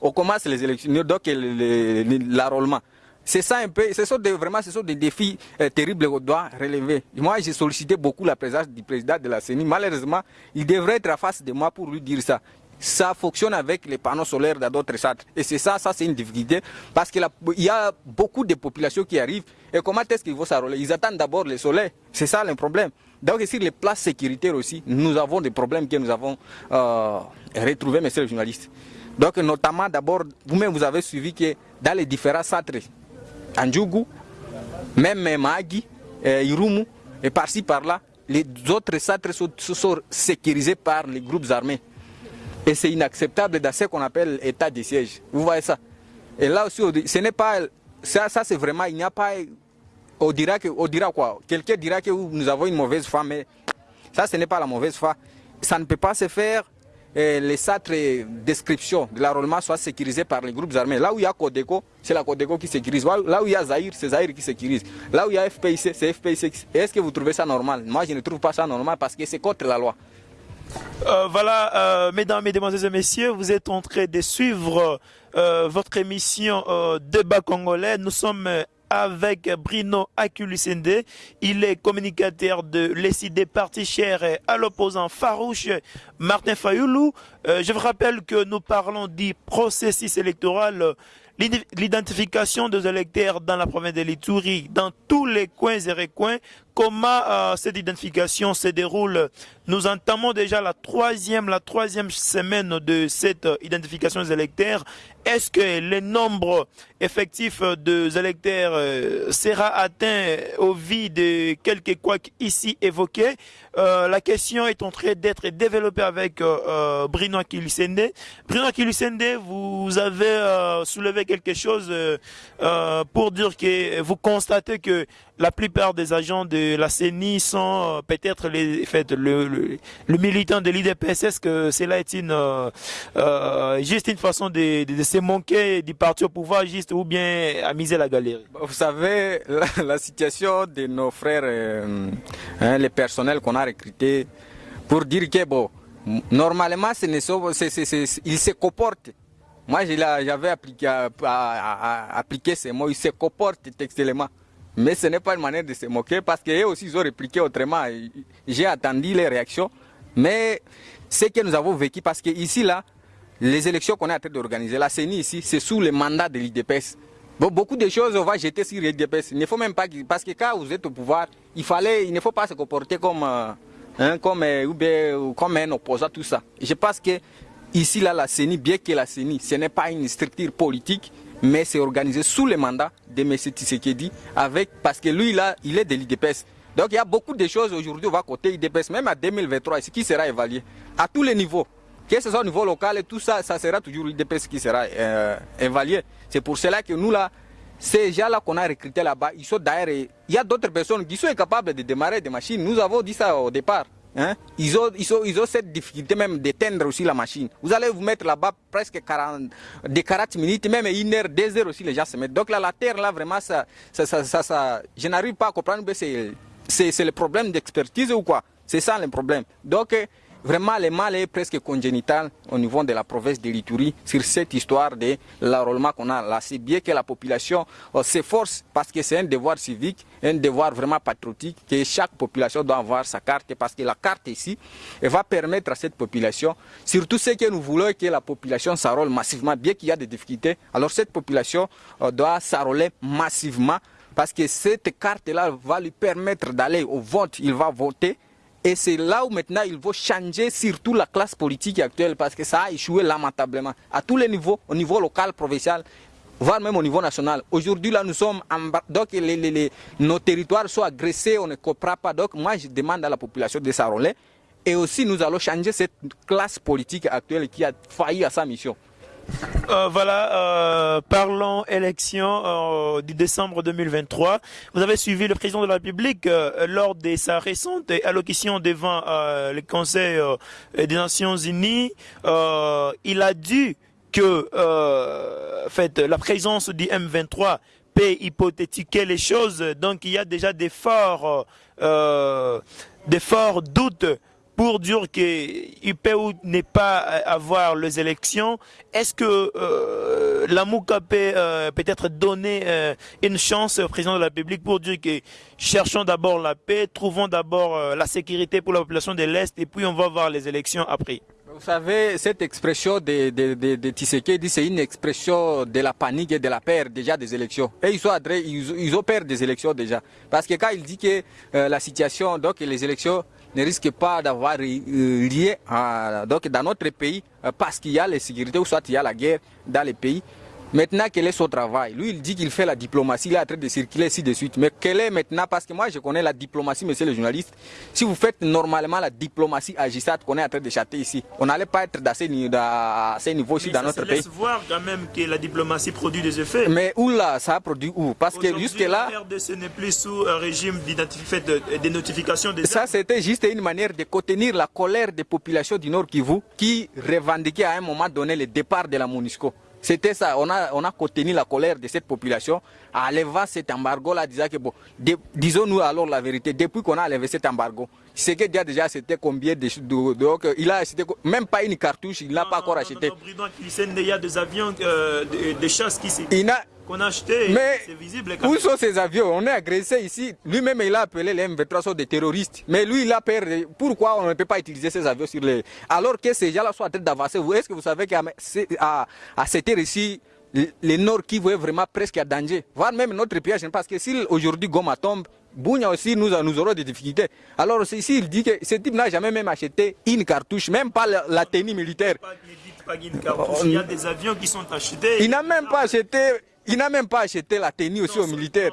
On commence les élections, donc l'enrôlement. C'est ça un peu, ce sont des, vraiment des défis euh, terribles qu'on doit relever. Moi, j'ai sollicité beaucoup la présence du président de la CENI. Malheureusement, il devrait être à face de moi pour lui dire ça. Ça fonctionne avec les panneaux solaires dans d'autres centres. Et c'est ça, ça c'est une difficulté parce qu'il y a beaucoup de populations qui arrivent. Et comment est-ce qu'ils vont s'enrôler? Ils attendent d'abord le soleil. C'est ça le problème. Donc sur les places sécuritaires aussi, nous avons des problèmes que nous avons euh, retrouvés, messieurs les journalistes. Donc notamment d'abord, vous-même vous avez suivi que dans les différents centres Andjougou, même Magi, euh, Irumu, et par-ci par-là, les autres centres sont, sont, sécurisés par les groupes armés. Et c'est inacceptable dans ce qu'on appelle état de siège. Vous voyez ça Et là aussi, ce n'est pas. Ça, ça c'est vraiment. Il n'y a pas. On dira, que, on dira quoi? Quelqu'un dira que nous avons une mauvaise foi, mais ça, ce n'est pas la mauvaise foi. Ça ne peut pas se faire les centres d'inscription de l'enrôlement soient sécurisés par les groupes armés. Là où il y a Codeco, c'est la Codeco qui sécurise. Là où il y a Zahir, c'est Zahir qui sécurise. Là où il y a FPIC, c'est FPIC. Est-ce que vous trouvez ça normal? Moi, je ne trouve pas ça normal parce que c'est contre la loi. Euh, voilà, euh, mesdames, mesdemoiselles et messieurs, vous êtes en train de suivre euh, votre émission Débat congolais. Nous sommes avec Bruno Akulusende. Il est communicateur de l'ECD Parti Cher à l'opposant farouche Martin Fayoulou. je vous rappelle que nous parlons du processus électoral l'identification des électeurs dans la province de l'Itourie, dans tous les coins et recoins, comment euh, cette identification se déroule? Nous entamons déjà la troisième, la troisième semaine de cette euh, identification des électeurs. Est-ce que le nombre effectif des électeurs euh, sera atteint au vu de quelques couacs ici évoqués La question est en train d'être développée avec Bruno Akilusende. Bruno Akilusende, vous avez soulevé quelque chose pour dire que vous constatez que la plupart des agents de la CENI sont euh, peut-être les, fait, le, le, militant de l'IDPS. Est-ce que cela est une, euh, euh, juste une façon de, de, se manquer du parti au pouvoir, juste ou bien amuser la galerie? Vous savez, la, situation de nos frères, hein, les personnels qu'on a recrutés, pour dire que bon, normalement, ils se comportent. Moi, j'avais appliqué, appliqué ces mots, ils se comportent textuellement. Mais ce n'est pas une manière de se moquer parce qu'eux aussi ils ont répliqué autrement. J'ai attendu les réactions. Mais ce que nous avons vécu, parce que ici, là, les élections qu'on est en train d'organiser, la CENI ici, c'est sous le mandat de l'IDPS. Beaucoup de choses, on va jeter sur l'IDPS. Il ne faut même pas, parce que quand vous êtes au pouvoir, il, fallait, il ne faut pas se comporter comme, euh, hein, comme, euh, comme un opposant, tout ça. Je pense que ici, là, la CENI, bien que la CENI, ce n'est pas une structure politique, mais c'est organisé sous le mandat de M. Tshisekedi, avec, parce que lui, là, il est de l'IDPS. Donc il y a beaucoup de choses aujourd'hui, on va côté IDPS, même à 2023, ce qui sera évalué à tous les niveaux. Que ce soit au niveau local et tout ça, ça sera toujours l'IDPS qui sera euh, évalué. C'est pour cela que nous, là, ces gens-là qu'on a recrutés là-bas, ils sont d'ailleurs, il y a d'autres personnes qui sont incapables de démarrer des machines. Nous avons dit ça au départ. Hein? Ils, ont, ils, ont, ils, ont, cette difficulté même d'éteindre aussi la machine. Vous allez vous mettre là-bas presque 40, des 40 minutes, même une heure, deux heures aussi les gens se mettent. Donc là, la terre, là, vraiment, ça, ça, ça je n'arrive pas à comprendre, c'est le problème d'expertise ou quoi? C'est ça le problème. Donc, Vraiment, le mal est presque congénital au niveau de la province de l'Itourie sur cette histoire de l'enrôlement qu'on a là. C'est bien que la population euh, s'efforce parce que c'est un devoir civique, un devoir vraiment patriotique que chaque population doit avoir sa carte parce que la carte ici va permettre à cette population, surtout ce que nous voulons que la population s'enrôle massivement, bien qu'il y a des difficultés, alors cette population euh, doit s'enrôler massivement parce que cette carte-là va lui permettre d'aller au vote, il va voter et c'est là où maintenant il faut changer surtout la classe politique actuelle parce que ça a échoué lamentablement à tous les niveaux, au niveau local, provincial, voire même au niveau national. Aujourd'hui, là, nous sommes en donc nos territoires sont agressés, on ne comprend pas. Donc, moi, je demande à la population de s'enrôler. Et aussi, nous allons changer cette classe politique actuelle qui a failli à sa mission. Euh, voilà, euh, parlons élection euh, du décembre 2023. Vous avez suivi le président de la République lors de sa récente allocution devant le Conseil des Nations Unies. il a dit que la présence du M23 peut hypothétiquer les choses. Donc il y a déjà des forts, des forts doutes pour dire qu'il peut ou n'est pas avoir les élections, est-ce que euh, la MOUCA peut euh, peut-être donner euh, une chance au président de la République pour dire que cherchons d'abord la paix, trouvons d'abord la sécurité pour la population de l'Est et puis on va voir les élections après? Vous savez, cette expression de, de, de, de Tshisekedi, c'est une expression de la panique et de la peur déjà des élections. Et ils, sont ils, ils ont peur des élections déjà. Parce que quand il dit que la situation, donc les élections ne risque pas d'avoir euh, lié à, donc dans notre pays euh, parce qu'il y a sécurités ou soit il y a la guerre dans les pays. Maintenant, quel est son travail? Lui, il dit qu'il fait la diplomatie, il est en train de circuler ainsi de suite. Mais quel est maintenant? Parce que moi, je connais la diplomatie, monsieur le journaliste. Si vous faites normalement la diplomatie à GISAT qu'on est en train de chatter ici, on n'allait pas être dans ces, niveaux ici dans notre pays. laisse voir quand même que la diplomatie produit des effets. Mais où là Ça a produit où? Parce que jusque-là. ce n'est plus sous un régime de, de notification des Ça, c'était juste une manière de contenir la colère des populations du Nord Kivu qui revendiquaient à un moment donné le départ de la MONUSCO. C'était ça, on a, on a contenu la colère de cette population. En levant cet embargo-là, disant que bon, disons-nous alors la vérité, depuis qu'on a levé cet embargo, ce que déjà c'était combien de, de, de, il a acheté même pas une cartouche, il n'a pas encore acheté. il y a des avions, euh, des, chasse qui qu'on a acheté, mais visible. Où sont ces avions? On est agressé ici. Lui-même, il a appelé les M23 des terroristes. Mais lui, il a peur. Pourquoi on ne peut pas utiliser ces avions sur les... Alors que ces gens-là sont en train d'avancer. Est-ce que vous savez qu'à cette heure ici, le Nord qui est vraiment presque à danger, voire même notre piège, parce que si aujourd'hui Goma tombe, Bounia aussi, nous, nous aurons des difficultés. Alors ici, il dit que ce type n'a jamais même acheté une cartouche, même pas la, tenue militaire. Il y a des avions qui sont achetés. Il n'a même pas acheté il n'a même pas acheté la tenue aussi aux militaires.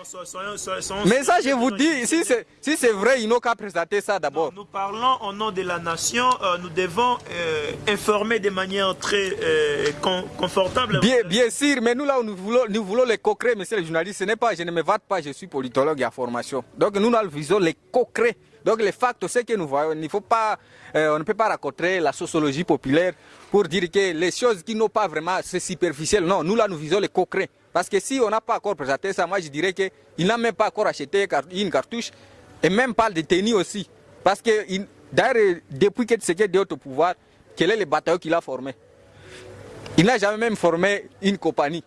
Mais ça, je vous dis, si c'est vrai, il n'a qu'à présenter ça d'abord. Nous parlons au nom de la nation, euh, nous devons euh, informer de manière très euh, confortable. Bien, bien sûr, mais nous là, nous voulons, nous voulons les concrets, monsieur le journaliste. Ce n'est pas, je ne me vante pas, je suis politologue à formation. Donc nous, nous visons les concrets. Donc les facts, c'est que nous voyons, il faut pas, on ne peut pas raconter la sociologie populaire pour dire que les choses qui n'ont pas vraiment, c'est superficiel. Non, nous là, nous visons les concrets. Parce que si on n'a pas encore présenté ça, moi je dirais qu'il n'a même pas encore acheté une cartouche et même pas de tenue aussi. Parce que d'ailleurs, depuis que Tshisekedi est au pouvoir, quel est le bataillon qu'il a formé? Il n'a jamais même formé une compagnie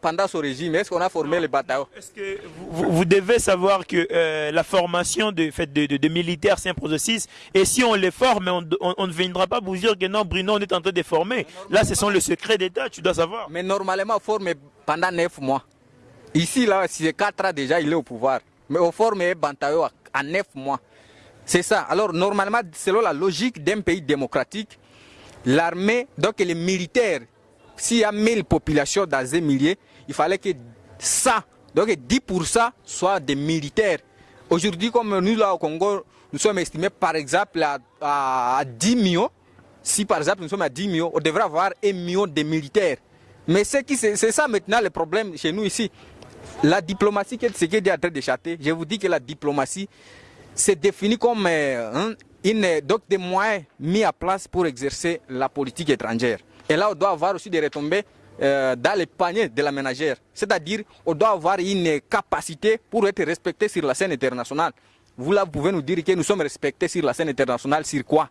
pendant son régime. Est-ce qu'on a formé les bataillons Est-ce que vous, devez savoir que euh, la formation de, fait, de, militaires, c'est un processus. Et si on les forme, on, ne viendra pas vous dire que non, Bruno, on est en train de former. Là, ce sont le secret d'État, tu dois savoir. Mais normalement, former pendant neuf mois. Ici, là, c'est quatre ans déjà, il est au pouvoir. Mais on forme un bataillon à neuf mois. C'est ça. Alors, normalement, selon la logique d'un pays démocratique, l'armée, donc les militaires s'il y a 1000 populations dans un millier, il fallait que ça, donc 10% soient des militaires. Aujourd'hui, comme nous là au Congo, nous sommes estimés par exemple à, 10 millions. Si par exemple nous sommes à 10 millions, on devrait avoir 1 million de militaires. Mais c'est ça maintenant le problème chez nous ici. La diplomatie, c'est ce qui est en train de chater. Je vous dis que la diplomatie, c'est défini comme euh, hein, une, donc des moyens mis à place pour exercer la politique étrangère. Et là, on doit avoir aussi des retombées euh, dans les paniers de la ménagère. C'est-à-dire, on doit avoir une capacité pour être respecté sur la scène internationale. Vous là, vous pouvez nous dire que nous sommes respectés sur la scène internationale, sur quoi?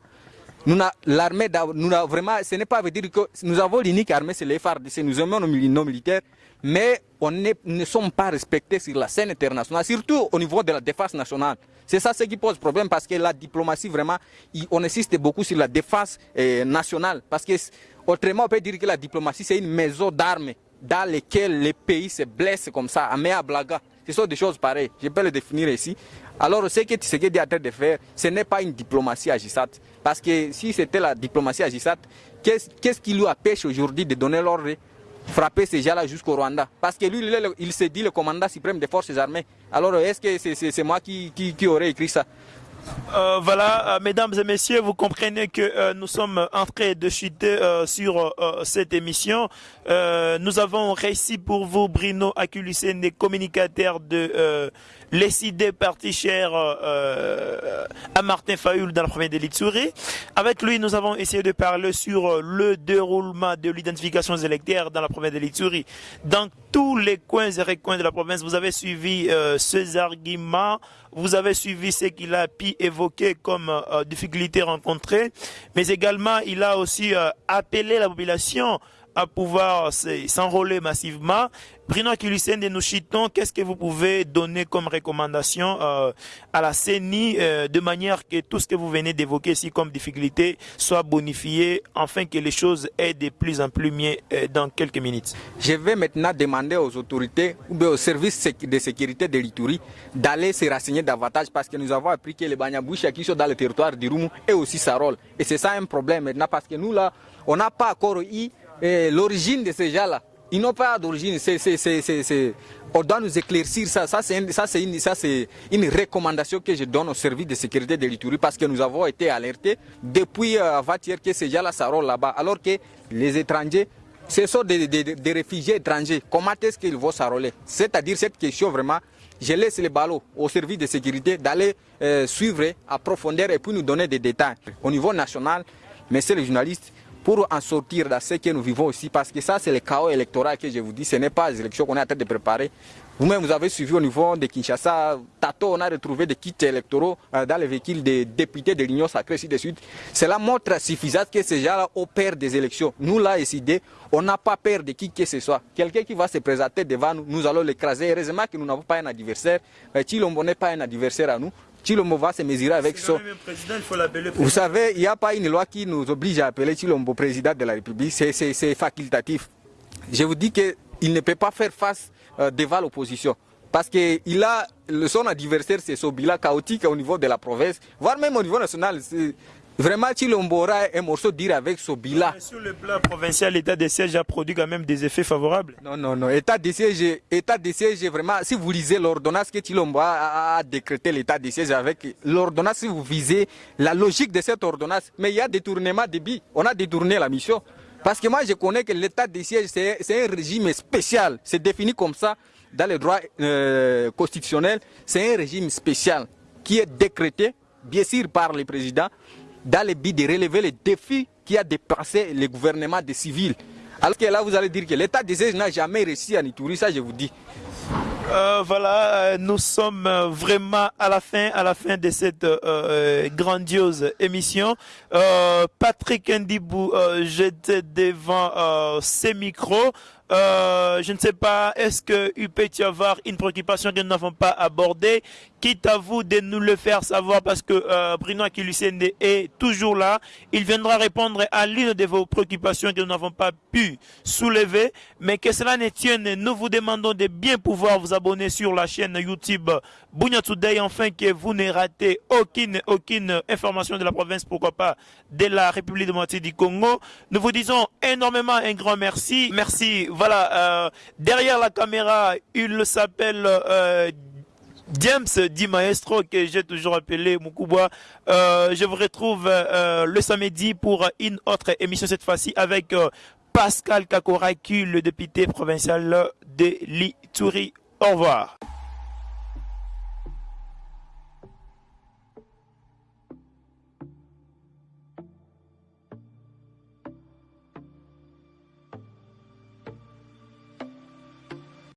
L'armée, nous vraiment, ce n'est pas veut dire que nous avons l'unique armée, c'est les FARDC, nous aimons nos, militaires, mais on ne sommes pas respectés sur la scène internationale, surtout au niveau de la défense nationale. C'est ça ce qui pose problème parce que la diplomatie, vraiment, on insiste beaucoup sur la défense eh, nationale. Parce que autrement, on peut dire que la diplomatie, c'est une maison d'armes dans laquelle les pays se blessent comme ça, à à blaga. Ce sont des choses pareilles. Je peux le définir ici. Alors, ce que Tshisekedi est en train de faire, ce n'est pas une diplomatie agissante. Parce que si c'était la diplomatie agissante, qu'est-ce qui lui empêche aujourd'hui de donner l'ordre frapper ces gens-là jusqu'au Rwanda? Parce que lui, il, s'est dit le commandant suprême des forces armées. Alors, est-ce que c'est moi qui, qui, aurait écrit ça? Euh, voilà, euh, mesdames et messieurs, vous comprenez que euh, nous sommes en train de chuter sur cette émission. nous avons réussi pour vous, Bruno Aculicène, des communicateurs de les idées parties chères euh, à Martin Fayoul dans la province de l'Itsuri. Avec lui, nous avons essayé de parler sur euh, le déroulement de l'identification électorale dans la province de l'Itsuri. Dans tous les coins et recoins de la province, vous avez suivi euh, ces arguments, vous avez suivi ce qu'il a pu évoquer comme euh, difficultés rencontrées, mais également il a aussi appelé la population à pouvoir s'enrôler massivement. Bruno Kilusen de Nouchiton, qu'est-ce que vous pouvez donner comme recommandation euh, à la CENI euh, de manière que tout ce que vous venez d'évoquer ici comme difficulté soit bonifié, afin que les choses aient de plus en plus mieux euh, dans quelques minutes? Je vais maintenant demander aux autorités ou aux services de sécurité de l'Ituri d'aller se renseigner davantage parce que nous avons appris que les Banyaboucha qui sont dans le territoire du Roumou et aussi Sarol. Et c'est ça un problème maintenant parce que nous là, on n'a pas encore eu l'origine de ces gens-là. Ils n'ont pas d'origine. On doit nous éclaircir ça. Ça, c'est une, une, recommandation que je donne au service de sécurité de l'Itourie parce que nous avons été alertés depuis euh, avant-hier que ces gens-là, ça là-bas. Alors que les étrangers, ce sont des, réfugiés étrangers. Comment est-ce qu'ils vont s'enrôler C'est-à-dire cette question vraiment, je laisse les ballots au service de sécurité d'aller euh, suivre à profondeur et puis nous donner des détails. Au niveau national, c'est les journalistes, pour en sortir de ce que nous vivons aussi, parce que ça c'est le chaos électoral que je vous dis, ce n'est pas les élections qu'on est en train de préparer. Vous-même, vous avez suivi au niveau de Kinshasa, Tato, on a retrouvé des kits électoraux euh, dans les véhicules des députés de l'Union sacrée, ainsi de suite. Cela montre suffisante que ces gens-là opèrent des élections. Nous, là, ici, on n'a pas peur de qui que ce soit. Quelqu'un qui va se présenter devant nous, nous allons l'écraser. Heureusement que nous n'avons pas un adversaire. Euh, Chilombo n'est pas un adversaire à nous. Chilombo va se mesurer avec son... Vous savez, il n'y a pas une loi qui nous oblige à appeler Chilombo président de la République, c'est facultatif. Je vous dis qu'il ne peut pas faire face euh, devant l'opposition. Parce que il a, son adversaire, c'est Sobila chaotique au niveau de la province, voire même au niveau national. Vraiment, Chilombora un morceau dire avec Sobila. sur le plan provincial, l'état de siège a produit quand même des effets favorables. Non, non, non. État de siège, état de siège vraiment, si vous lisez l'ordonnance que Chilomboa a, décrété l'état de siège avec l'ordonnance, si vous visez la logique de cette ordonnance, mais il y a détournement de billes. On a détourné la mission. Parce que moi, je connais que l'état de siège, c'est un régime spécial. C'est défini comme ça dans le droit euh, constitutionnel. C'est un régime spécial qui est décrété, bien sûr, par le président dans le but de relever les défis qui a dépassé le gouvernement des civils. Alors que là, vous allez dire que l'État des n'a jamais réussi à Nitouri, ça je vous dis. Euh, voilà, euh, nous sommes euh, vraiment à la fin, à la fin de cette grandiose émission. Patrick Ndibou, j'étais devant ces micros. Je ne sais pas, est-ce qu'il peut y avoir une préoccupation que nous n'avons pas abordée? Quitte à vous de nous le faire savoir parce que euh, Bruno Akilusende est toujours là. Il viendra répondre à l'une de vos préoccupations que nous n'avons pas pu soulever. Mais que cela ne tienne, nous vous demandons de bien pouvoir vous abonner sur la chaîne YouTube Bunya Today afin que vous ne ratez aucune, aucune information de la province, pourquoi pas de la République démocratique du Congo. Nous vous disons énormément un grand merci. Merci voilà, euh, derrière la caméra, il s'appelle euh, James Di Maestro, que j'ai toujours appelé Mukuba. Euh, je vous retrouve le samedi pour une autre émission, cette fois-ci avec Pascal Kakoraki, le député provincial de l'Ituri. Au revoir.